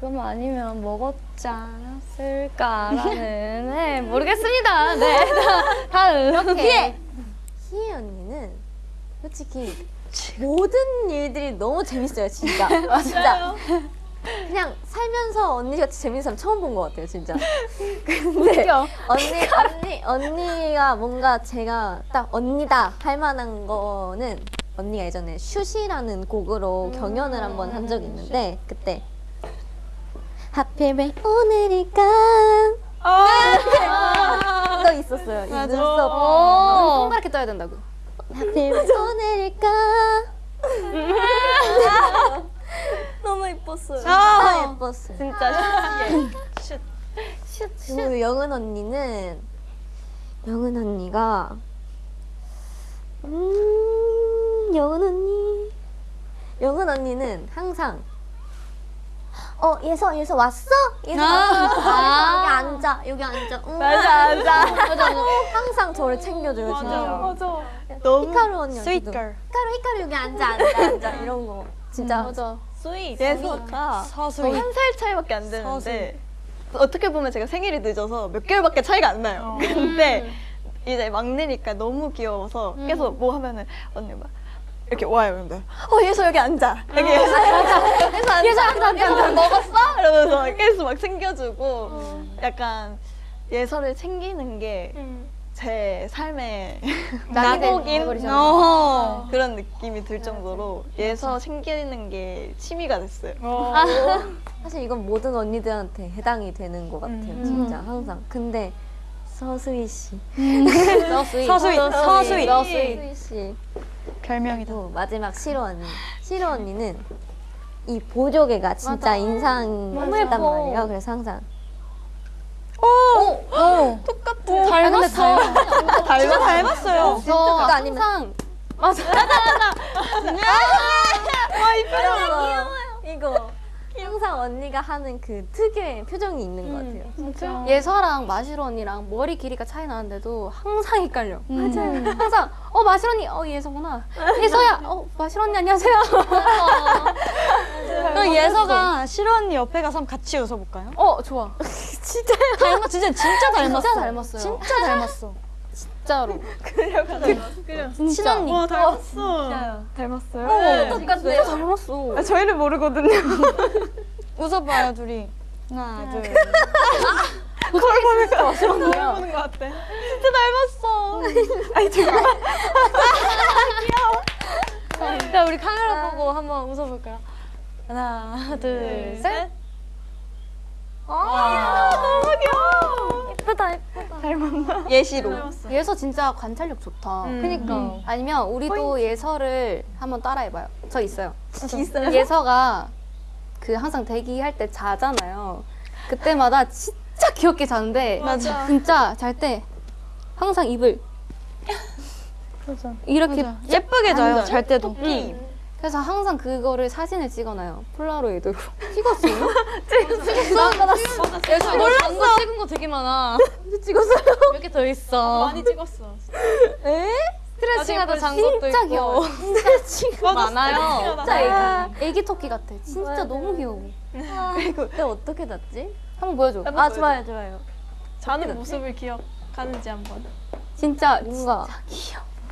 그거만 아니면 먹었지 않았을까라는 네, 모르겠습니다. 네 다- 다음 희애. 희애 언니는 솔직히 모든 일들이 너무 재밌어요, 진짜. (laughs) 진짜. 그냥 살면서 언니같이 재밌는 사람 처음 본 것 같아요, 진짜. (laughs) 근데 언니, 언니, 언니가 뭔가 제가 딱 언니다 할 만한 거는 언니가 예전에 슛이라는 곡으로 경연을 한 번한 적이 있는데 그때 하필 왜 오늘일까 이거 (laughs) 있었어요. 이 눈썹. 눈 동그랗게 떠야 된다고. 하필 왜 오늘일까? (laughs) 너무 이뻤어요. 진짜 예뻤어요. 진짜 그리고 영은 언니는 영은 언니가 음 영은 언니. 영은 언니는 항상 어 예서 예서 왔어? 예서 왔어. 여기 앉아 여기 앉아. 응. 맞아 맞아. 맞아. 항상 저를 챙겨줘요 진짜 너무 히카루 언니 sweet 언니도 걸. 히카루 히카루 여기 앉아 앉아 앉아. 이런 거. 진짜. 맞아. 예서가 서수이. 한살 차이밖에 안 되는데 어떻게 보면 제가 생일이 늦어서 몇 개월밖에 차이가 안 나요. 근데 이제 막내니까 너무 귀여워서 계속 뭐 하면은 언니 막 이렇게 와요. 근데 어 예서 여기 앉아. 여기 (laughs) 예서 앉아. 예서 앉아. 예서 앉아. 앉아. 먹었어? 이러면서 계속 막 챙겨주고 약간 예서를 챙기는 게 제 삶의 (laughs) 낙곡인 어. 그런 느낌이 들 정도로 예서 챙기는 게 취미가 됐어요. (laughs) 사실 이건 모든 언니들한테 해당이 되는 것 같아요 진짜 항상 근데 서수희 씨 서스윗. 서수이. 서수이. 서수희 씨 별명이다. 또 마지막 시로 언니. 시로 언니는 이 보조개가 진짜 인상 깊단 말이에요. 그래서 항상 닮았어. 닮았, 닮았어요. 저 그거 아니면- 항상. 이거 항상 언니가 하는 그 특유의 표정이 있는 것 같아요. 예서랑 마시로 언니랑 머리 길이가 차이 나는데도 항상 헷갈려. 맞아요. 항상 어 마시로 언니 어 예서구나. (laughs) 예서야 어 마시로 언니 안녕하세요. (laughs) 그럼 예서가 시로 언니 옆에 가서 한번 같이 웃어볼까요? 어 좋아. (laughs) 진짜요? 닮았, 진짜, 진짜 닮았어. 진짜 닮았어요. 진짜 닮았어. 진짜로. (laughs) 친언니. 와 닮았어. 닮았어요? 똑같아. 진짜 닮았어. 아, 저희를 모르거든요. (laughs) 웃어봐요, 둘이. 하나, 둘. (laughs) 거울 보니까 언니야. 보는 것 같아. 진짜 닮았어. 아니, 잠깐. 귀여워. 자, 우리 카메라 보고 한번 웃어볼까요? 하나, 둘, 셋. 아, 너무 귀여워. 예쁘다, 예쁘다. 닮았나? 예시로. 예서 진짜 관찰력 좋다. 그니까. 아니면 우리도 예서를 한번 따라해봐요. 저 있어요. 있어요? 예서가 그 항상 대기할 때 자잖아요. 그때마다 진짜 귀엽게 자는데 맞아. 진짜 잘 때 항상 입을 (laughs) 맞아. 이렇게 맞아. 예쁘게 자요, 잘 때도. 그래서 항상 그거를 사진을 찍어놔요. 폴라로이드로. (laughs) 찍었어요? (laughs) 찍었어. 예서 이거 장거 찍은 거 되게 많아. (laughs) 찍었어요? 몇개더 있어. 많이 찍었어. 스트레칭하다 잔 것도 진짜 귀여워. 스트레칭 많아요. 진짜 애기, 애기 토끼 같아. 진짜 너무 귀여워. 그때 어떻게 잤지? 한번 보여줘. 아 좋아요, 좋아요. 자는 모습을 기억하는지 한번. 진짜 뭔가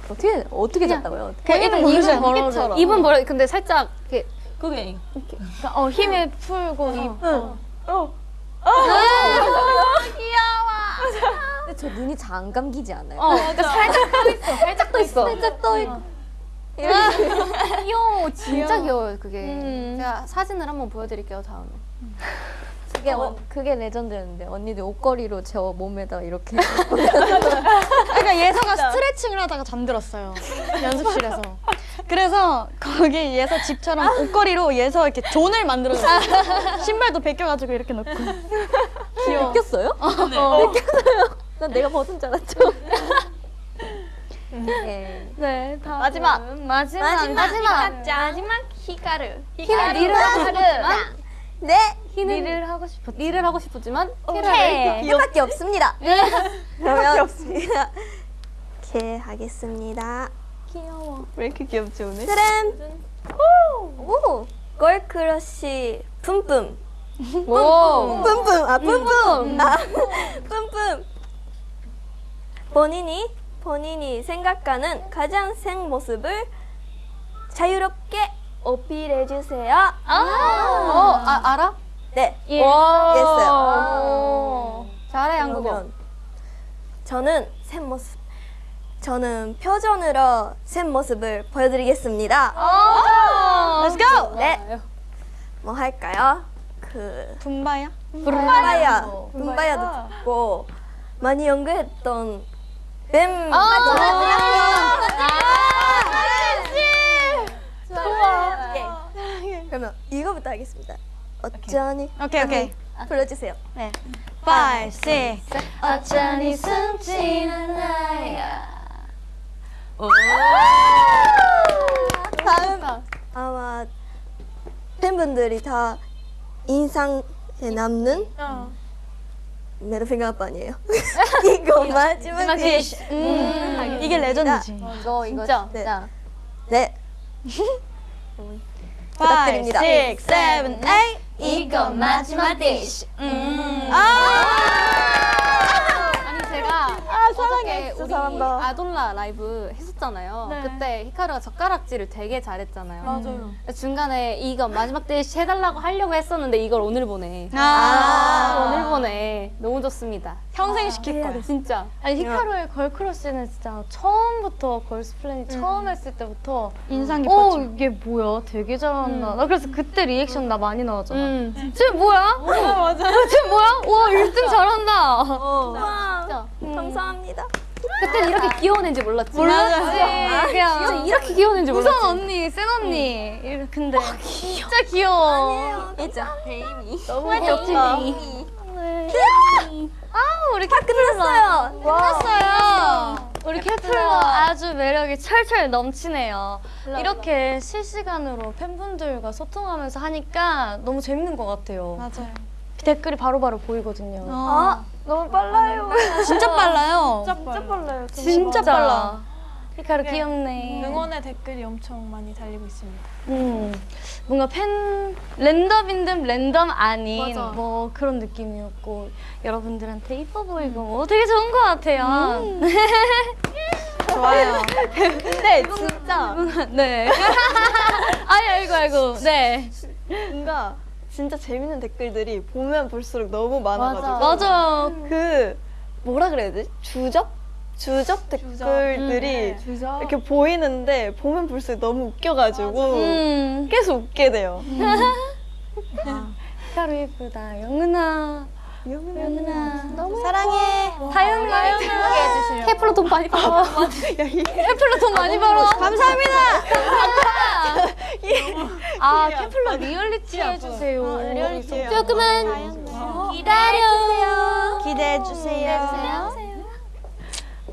어떻게 어떻게 잤다고요? 그 일단 입은 벌어. 입은 벌어. 근데 살짝 이렇게 그게 어, 힘을 풀고. 어. 근데 저 눈이 잘 안 감기지 않아요? 어, 그러니까 살짝 떠 있어. 살짝 떠 있어. 살짝 떠 있고. 귀여워. 진짜 귀여워요. 그게. 제가 사진을 한번 보여드릴게요. 다음에. 그게 어, 그게 레전드였는데 언니들 옷걸이로 제 몸에다 이렇게 (laughs) 그러니까 예서가 스트레칭을 하다가 잠들었어요. 연습실에서. 그래서 거기 예서 집처럼 옷걸이로 예서 이렇게 존을 만들어줬어요. 신발도 벗겨가지고 이렇게 넣고. 귀여워. 뺏겼어요? 네. 뺏겼어요. 난 내가 벗은 줄 알았죠. 네. 네, 다음. 마지막. 마지막. 마지막. 마지막 히카르. 키는 리를 하고 싶었지만 네. 키는 일을 하고 싶었. 리를 하고 싶었지만 오케이. 키를 이거밖에 없습니다. (laughs) 그러면 없습니다. 이렇게 하겠습니다. 왜 이렇게 귀엽지 오늘? 트램. 오. 걸크러쉬 (laughs) 뿜뿜. 오. 뿜뿜. 아 뿜뿜. 아 (laughs) 뿜뿜. 본인이 본인이 생각하는 가장 생 모습을 자유롭게 어필해 주세요. 어, 아, 알아? 네. 예. 이해했어요. 잘해, 한국어. 저는 새 모습. 저는 표정으로 새 모습을 보여드리겠습니다. Let's go. 네. 뭐 할까요? 그 분바야? 분바야, 분바야도 듣고 많이 연구했던 뱀 좋아. 오케이. 그러면 이거부터 하겠습니다. 어쩌니? 오케이 오케이. 불러주세요. 네. Five, six. 어쩌니 숨지는 나야 다음 아마 팬분들이 다 인상에 남는 메르핑가 아빠니에요. 이거 마지막 디쉬. 음, 이게 레전드지. 이거, 이거 진짜. 진짜. 네. Five, (laughs) 부탁드립니다. six, seven, eight. 이거 마지막 디쉬 아니, 제가 아 어저께 우리. 아돌라 라이브 했었 잖아요. 그때 히카루가 젓가락질을 되게 잘했잖아요. 맞아요. 중간에 이거 마지막 대시 해달라고 하려고 했었는데 이걸 오늘 보내. 아. 오늘 보내. 너무 좋습니다. 평생 시킬 거야. 진짜. 아니 히카루의 걸크러쉬는 진짜 처음부터 걸스 플래닛 처음 했을 때부터 인상 어 깊었죠. 이게 뭐야 되게 잘한다 나 그래서 그때 리액션 나 많이 나왔잖아 음. 쟤 뭐야? 맞아 쟤 뭐야? 와 1등 잘한다 와, 진짜. 감사합니다. 그때는 이렇게 귀여운 애인지 몰랐지. 몰랐지 진짜 그냥 이렇게 귀여운 애인지 몰랐지. 우선 언니 센 언니 이래- 근데 진짜 귀여워 진짜 baby. 너무 귀엽다 아 우리 다 끝났어요. 끝났어요. 우리 캐플러 아주 매력이 철철 넘치네요. 이렇게 실시간으로 팬분들과 소통하면서 하니까 너무 재밌는 것 같아요. 맞아요. 댓글이 바로바로 보이거든요. 아, 너무 (laughs) 빨라요. 진짜 빨라요. 진짜 빨라요. 진짜 빨라. 히카루 귀엽네. 응원의 댓글이 엄청 많이 달리고 있습니다. 음, 뭔가 팬 랜덤인 듯 랜덤 아닌 맞아. 뭐 그런 느낌이었고 여러분들한테 이뻐 보이고 뭐 되게 좋은 것 같아요. (laughs) 좋아요. 근데 진짜 네. (laughs) 아이 아이고 아이고. 네. 뭔가 진짜 재밌는 댓글들이 보면 볼수록 너무 많아가지고 맞아요. 그 뭐라 그래야 되지? 주적? 주적 댓글들이 이렇게 보이는데 보면 볼수록 너무 웃겨가지고 음. 계속 웃게 돼요. 히카루 예쁘다. 영은아. 영은아. 너무 사랑해. 다연이. 케플러 돈 많이 벌어. 케플러 돈 많이 벌어. 감사합니다. 감사합니다. 아, 케플러 리얼리티 해주세요. 조금만 기다려. 기대해 주세요.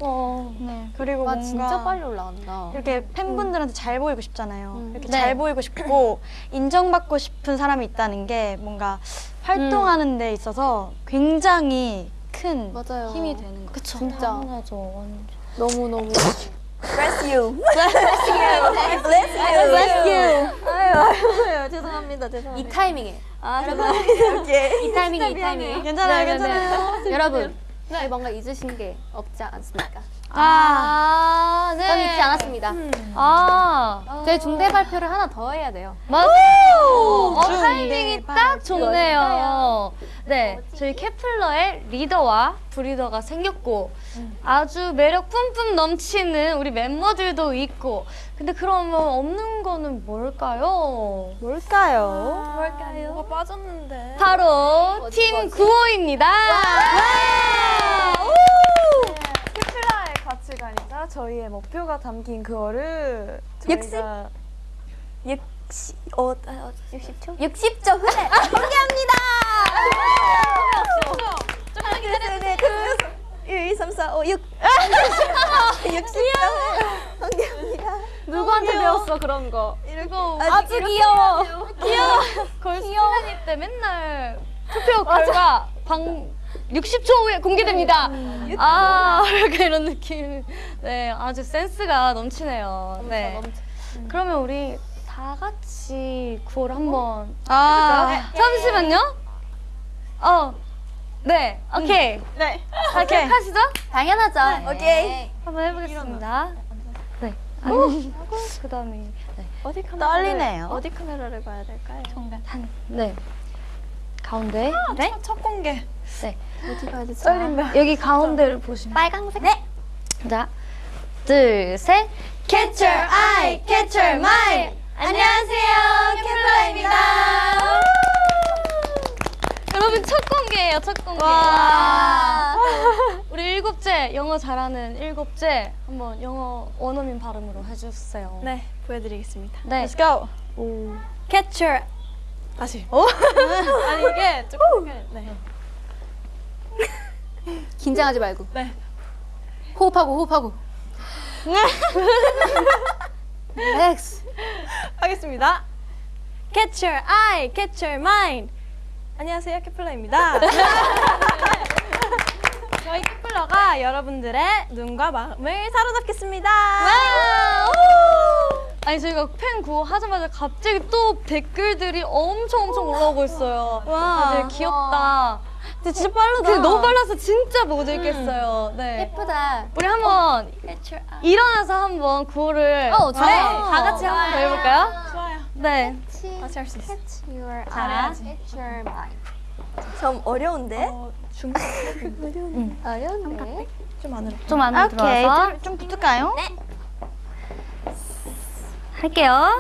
어. 네. 그리고 와 뭔가 진짜 빨리 올라간다. 이렇게 팬분들한테 잘 보이고 싶잖아요. 이렇게 네. 잘 보이고 싶고 인정받고 싶은 사람이 있다는 게 뭔가 활동하는 데 있어서 굉장히 큰 맞아요. 힘이 되는 거죠. 진짜 당연하죠. 완전. 너무 너무. Bless you. (laughs) Bless you. (laughs) Bless you. Bless you. 아유, 아유, 아유, 죄송합니다. 이 죄송합니다. 타이밍에. 아, 죄송합니다. (laughs) 오케이. 이 타이밍에 이 타이밍에. 괜찮아요. 괜찮아요. 여러분, 네. 뭔가 잊으신 게 없지 않습니까? 아, 네. 전 잊지 않았습니다. 아, 제 중대 발표를 하나 더 해야 돼요. 맞아요. 어, 타이밍이 딱 좋네요. 네, 저희 케플러의 리더와 브리더가 생겼고 아주 매력 뿜뿜 넘치는 우리 멤버들도 있고 근데 그러면 없는 거는 뭘까요? 뭘까요? 뭐가 빠졌는데. 바로 팀 구호입니다. 캐플라의 가치관이자 저희의 목표가 담긴 그거를 저희가 육십, 어, 아, 60초? 60초 후에 공개합니다! 기다려주세요. 네, 1, 2, 3, 4, 5, 6. 60초 후에 공개합니다. 누구한테 배웠어 그런 거? 이거 아주 (laughs) 귀여워. 귀여워. 걸스플래닛 때 맨날 투표 결과 방 60초 후에 공개됩니다. 아, (laughs) 약간 이런 느낌. 네, 아주 센스가 넘치네요. 네. 그러면 우리 다 같이 구호를 한번 아, 잠시만요. 어, 네, 오케이. 네. 오케이. 하시죠? 당연하죠. 오케이. 한번 해보겠습니다. 네. 아니, (laughs) 그다음에 네. 어디 카메라 떨리네요. 어디 카메라를 봐야 될까요? 네. 가운데. 네. 첫, 첫 공개. 어디 가야 되지? 떨린다. 여기 가운데를 보시면. 빨강색. 네. 자, 둘, 셋. Catch your eye, catch your mind. 안녕하세요, 캠플라입니다. 여러분 첫 공개예요, 첫 공개. 와. (laughs) 우리 일곱째 영어 잘하는 일곱째 한번 영어 원어민 발음으로 해주세요. 네, 보여드리겠습니다. 네. Let's go. Catch your 다시. (laughs) 아니 이게 조금 네. (laughs) 긴장하지 말고. 네. 호흡하고 호흡하고. (laughs) 렉스. 하겠습니다. Catch your eye, catch your mind. 안녕하세요, 케플러입니다. (laughs) 저희 케플러가 여러분들의 눈과 마음을 사로잡겠습니다. 아니 저희가 팬 구호 하자마자 갑자기 또 댓글들이 엄청 엄청 올라오고 있어요. 와, 되게 귀엽다. 근데 진짜 빠르다. 근데 너무 빨라서 진짜 못 읽겠어요. 네. 예쁘다. 우리 한번 일어나서 한번 구호를 어, 좋아요. 네, 다 같이 한번 더 해볼까요? 좋아요. 네. 같이 할 수 있어. Catch your 자, eye, catch your mind. 좀 어려운데? 어, 중, 어려운데? 좀 안으로. 좀 안으로 오케이. 들어와서 좀, 좀 붙을까요? 할게요.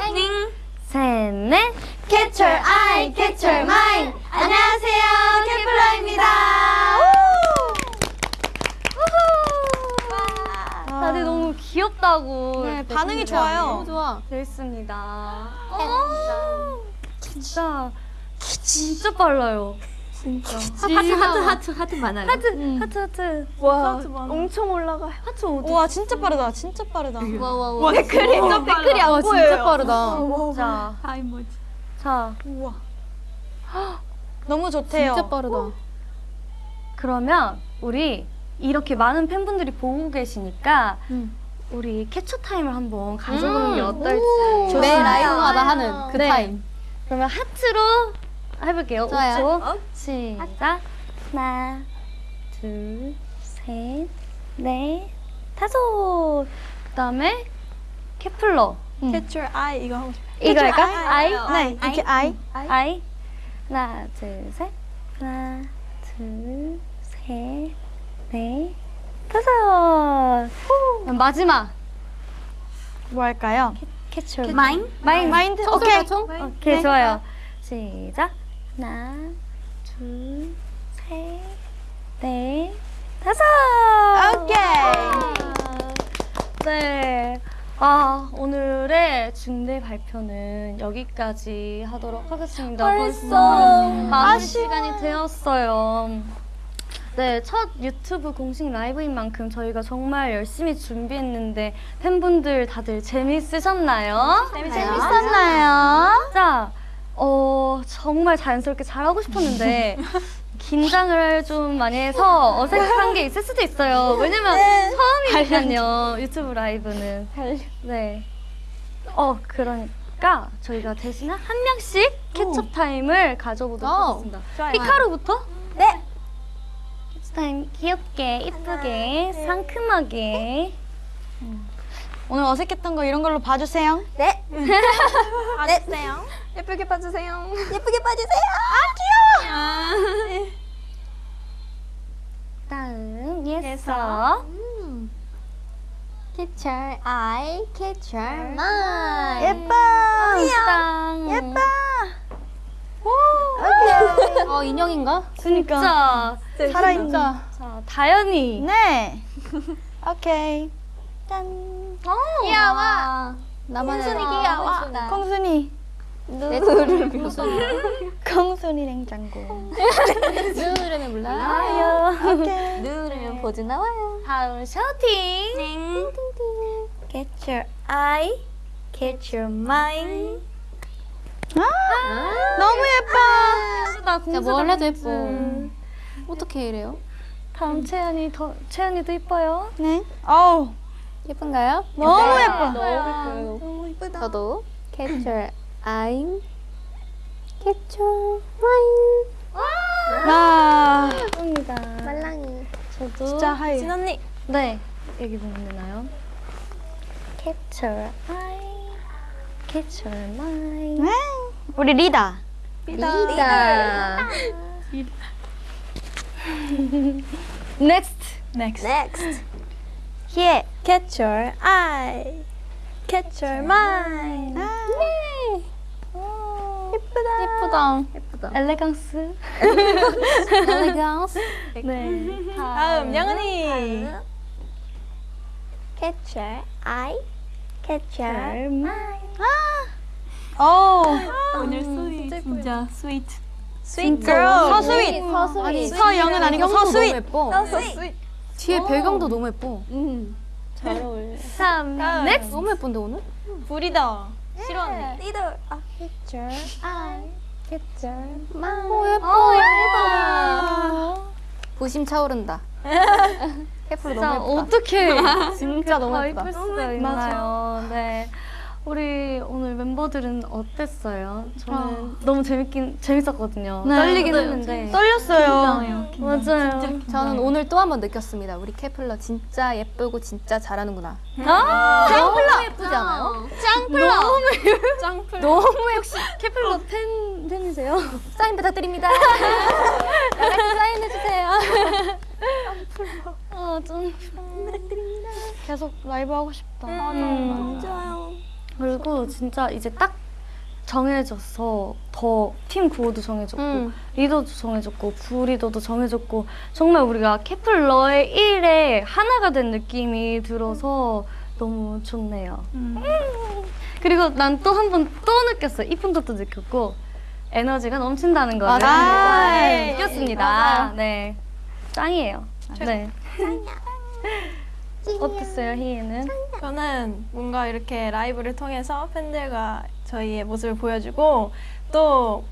셋, 넷. Catch your eye, catch your mind. 안녕하세요, 캠플라입니다. 다들 너무 귀엽다고. 네, 반응이 좋아요. 좋아. 되어 있습니다. 어, 진짜 진짜 빨라요. 진짜. 하트 하트 하트 하트 많아요. 하트 하트 하트. 와 엄청 올라가요. 하트 어디? 와 진짜 빠르다. 진짜 빠르다. 와와와. 댓글이 좀 댓글이 안 보여요. 진짜 빠르다. 자, 자 (gasps) 너무 좋대요. 진짜 빠르다. 그러면 우리 이렇게 많은 팬분들이 보고 계시니까 우리 캡처 타임을 한번 가져보는 게 어떨지. 매 라이브마다 하는 그 네. 타임. 그러면 하트로 해볼게요. 좋아요. 5초. 시작. 하나, 둘, 셋, 넷, 다섯. 그 다음에 케플러. Catch your eye 이거 하고 싶어. 이거 할까? 아이. 네, 이렇게 아이. 아이. 하나, 둘, 셋. 하나, 둘, 셋, 넷, 다섯. 마지막. 뭐 할까요? 캐쳐. 마인? 마인. 마인드. 오케이. 오케이. 총? 오케이, 좋아요. 시작. 하나, 둘, 셋, 넷, 다섯. 오케이. 네. 아, 오늘의 중대 발표는 여기까지 하도록 하겠습니다. 벌써 많은 시간이 되었어요. 네, 첫 유튜브 공식 라이브인 만큼 저희가 정말 열심히 준비했는데 팬분들 다들 재밌으셨나요? 재밌었나요? 자, 어, 정말 자연스럽게 잘하고 싶었는데 (laughs) 긴장을 좀 많이 해서 어색한 게 있을 수도 있어요. 왜냐면 처음이니까요. 유튜브 라이브는. 네. 어, 그러니까 저희가 대신 한 명씩 캡처 타임을 가져보도록 오. 하겠습니다. 히카루부터? 네. 캡처 타임 귀엽게, 이쁘게, 상큼하게. 오늘 어색했던 거 이런 걸로 봐주세요. 네. (laughs) (laughs) 봐주세요. 예쁘게 봐주세요. 예쁘게 봐주세요. 다음 예서. Catch your eye, catch your mind. 예뻐. 땅. 예뻐. 어 인형인가? 진짜. 살아있는. 자, 다현이. 네. (laughs) 오케이. 짠. 귀여워. 나만의 순이 귀여워. 콩순이. 눈을 무슨 콩순이 냉장고. 눈을 몰라. 아요. 오케이. 누르면 포즈 나와요. 다음 셔팅. Get your eye, get your mind. 아, 너무 예뻐. 나 야, 뭘 해도 예뻐. 어떻게 이래요? 다음 채연이 더 채연이도 이뻐요. 네. 어우, 예쁜가요? 너무 예뻐. 너무 이쁘다. 저도 catch your catch your mind. 와, 예쁩니다. 말랑이. 저도 진짜 하이. 진 언니. 네 여기 보면 되나요? Capture eye, Catch your mind. 우리 리다. 리다. Next. Next. Next. 희애 catch your eye catch your mind 예쁘다. 엘레강스. (laughs) 엘레강스. 네. 다음 영은이. Catch your eye. Catch your mind. 오늘 스윗 진짜 스윗. Sweet girl. 서sweet. 아니 서영은 아니고 서sweet. 예뻐. 뒤에 배경도 너무 예뻐. 다음. 다음. Next. 너무 예쁜데 오늘? 우리 리더. 싫어하네. Leader. 아, Catch your eye. Catch your 오 예뻐 예쁘다. 부심 차오른다. (laughs) 캐플 진짜 너무 예쁘다. 어떻게 (laughs) 진짜 너무 더 예쁘다. 있나요? 네. 우리 오늘 멤버들은 어땠어요? 저는 너무 재밌긴 재밌었거든요. 네. 떨리긴 네. 했는데 떨렸어요. 맞아요. 저는 오늘 또 한 번 느꼈습니다. 우리 캐플러 진짜 예쁘고 진짜 잘하는구나. 아, 너무 예쁘지 않아요? 짱플러. 짱플. 너무 역시 캐플러 팬 팬이세요? 사인 부탁드립니다. (laughs) 사인해 주세요. 아, 좀 계속 라이브 하고 싶다. 음. 맞아요. 그리고 진짜 이제 딱 정해져서 더 팀 구호도 정해졌고 음. 리더도 정해졌고 부리더도 정해졌고 정말 우리가 케플러의 일에 하나가 된 느낌이 들어서 너무 좋네요. 음. 그리고 난 또 한 번 또 느꼈어요. 이쁜 것도 느꼈고 에너지가 넘친다는 거를 맞아요. 네, 느꼈습니다. 네, 짱이에요. 네. 어땠어요, 희애는? 저는 뭔가 이렇게 라이브를 통해서 팬들과 저희의 모습을 보여주고 또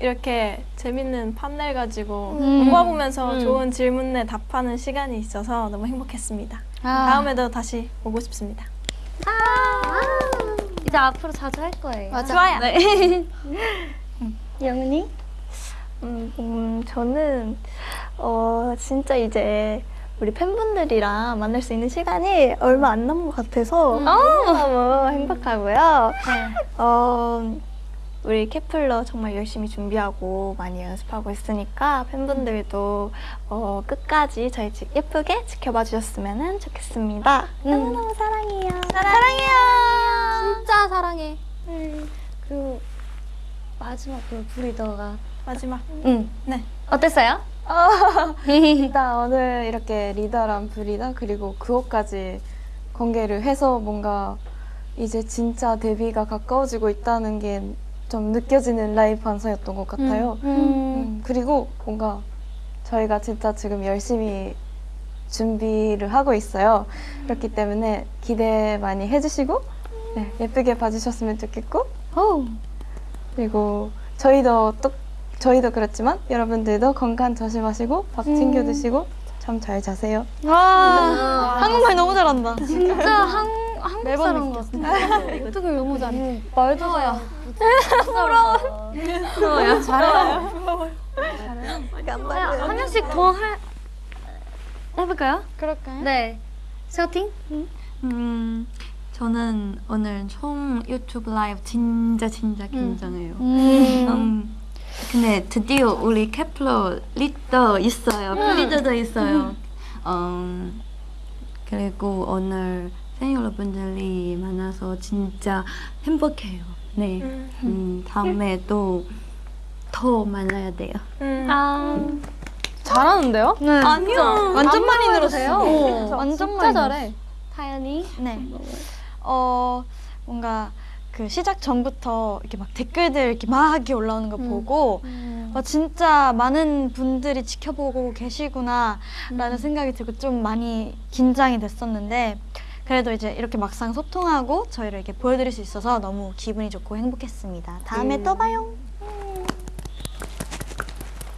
이렇게 재밌는 판넬 가지고 모아보면서 좋은 질문에 답하는 시간이 있어서 너무 행복했습니다. 다음에도 다시 오고 싶습니다. 이제 앞으로 자주 할 거예요. 맞아. 좋아요. 네. (laughs) 영은이? 음, 음, 저는 어 진짜 이제 우리 팬분들이랑 만날 수 있는 시간이 얼마 안 남은 것 같아서 너무 행복하고요. 어, 우리 케플러 정말 열심히 준비하고 많이 연습하고 있으니까 팬분들도 어, 끝까지 저희 집 예쁘게 지켜봐 주셨으면 좋겠습니다. 너무너무 사랑해요. 사랑해요. 진짜 사랑해. 그리고 마지막으로 브리더가 마지막. 응. 네. 어땠어요? 일단 오늘 이렇게 리더랑 브리더 그리고 그것까지 공개를 해서 뭔가 이제 진짜 데뷔가 가까워지고 있다는 게 좀 느껴지는 라이브 방송이었던 것 같아요. 음, 그리고 뭔가 저희가 진짜 지금 열심히 준비를 하고 있어요. 그렇기 때문에 기대 많이 해주시고 네, 예쁘게 봐주셨으면 좋겠고 그리고 저희도 또 저희도 그렇지만 여러분들도 건강 조심하시고 밥 챙겨 드시고 잠잘 자세요. 와 한국말 너무 잘한다. 진짜 한, 한국 사람 같아. 어떻게 너무 잘해. 말도 잘해. 부러워. 부러워요. 잘해요. 잘해요. 한 명씩 더 할, 해볼까요? 그럴까요? 네. 셔팅? 음, 저는 오늘 총 유튜브 라이브 진짜 진짜 긴장해요. 음. 음, 근데 드디어 우리 케플러 리더 있어요. 리더도 있어요. 음, 그리고 오늘 팬 여러분들이 만나서 진짜 행복해요. 네. 음, 다음에 또더 만나야 돼요. 음. 아. 잘하는데요? 네. 아니요. 완전 많이 늘었어요. 어, 완전 진짜 많이 잘해. 타연이? 네. 어 뭔가 그 시작 전부터 이렇게 막 댓글들 이렇게 막 이렇게 올라오는 거 보고 와 진짜 많은 분들이 지켜보고 계시구나라는 생각이 들고 좀 많이 긴장이 됐었는데 그래도 이제 이렇게 막상 소통하고 저희를 이렇게 보여드릴 수 있어서 너무 기분이 좋고 행복했습니다. 다음에 또 봐요.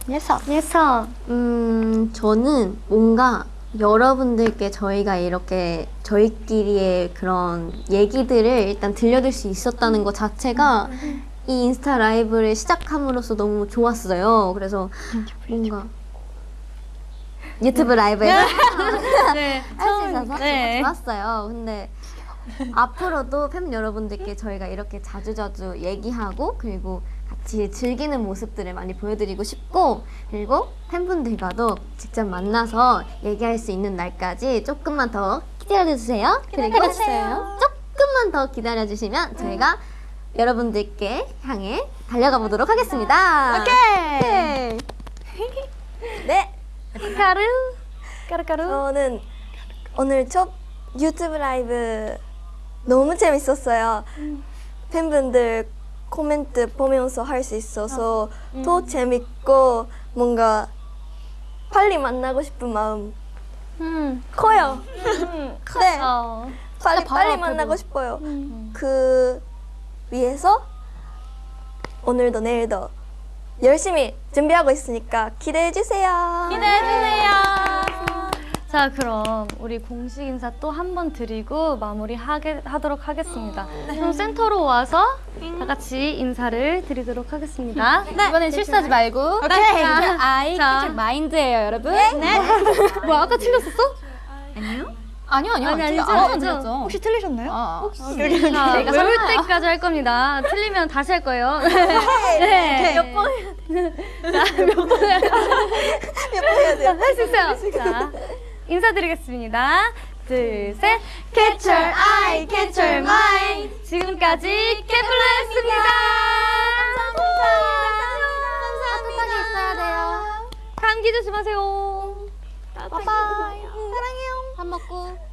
예서. 예서. 음, 저는 뭔가 여러분들께 저희가 이렇게 저희끼리의 그런 얘기들을 일단 들려줄 수 있었다는 것 자체가 이 인스타 라이브를 시작함으로써 너무 좋았어요. 그래서 뭔가 유튜브 라이브에서 네. 할수 있어서 (laughs) 네. 좋았어요. 근데 앞으로도 팬 여러분들께 저희가 이렇게 자주자주 얘기하고 그리고 즐기는 모습들을 많이 보여드리고 싶고 그리고 팬분들과도 직접 만나서 얘기할 수 있는 날까지 조금만 더 기다려주세요. 그리고 조금만 더 기다려주시면 저희가 여러분들께 향해 달려가 보도록 하겠습니다. 오케이. 네, 히카루 까르까루 저는 오늘 첫 유튜브 라이브 너무 재밌었어요. 팬분들 코멘트 보면서 할 수 있어서 더 재밌고 뭔가 빨리 만나고 싶은 마음 (laughs) 커요. 네, 어. 빨리 빨리 만나고 싶어요. 그 위해서 오늘도 내일도 열심히 준비하고 있으니까 기대해 주세요. 자 그럼 우리 공식 인사 또 한 번 드리고 마무리 하게, 하도록 하겠습니다. 그럼 센터로 와서 다 같이 인사를 드리도록 하겠습니다. 이번엔 실수하지 말고. 오케이. 자, 아이 자. 마인드예요, 여러분. 네. (laughs) 뭐 아까 틀렸었어? 아니요, 아니요. 아니, 제가 아니죠, 아무튼 아니죠. 들었죠. 혹시 틀리셨나요? 아, 자, 외울 때까지 할 겁니다. 틀리면 다시 할 거예요. (laughs) 네. 몇 번? (laughs) 몇 번? 해야 돼요? 할수 있어요. 자, 인사드리겠습니다. 둘, 셋. Catch your eye, catch your mind. 지금까지 캐플러였습니다. 감사합니다. 따뜻하게 있어야 돼요. 감기 조심하세요. 바이바이. 사랑해요. 밥 먹고.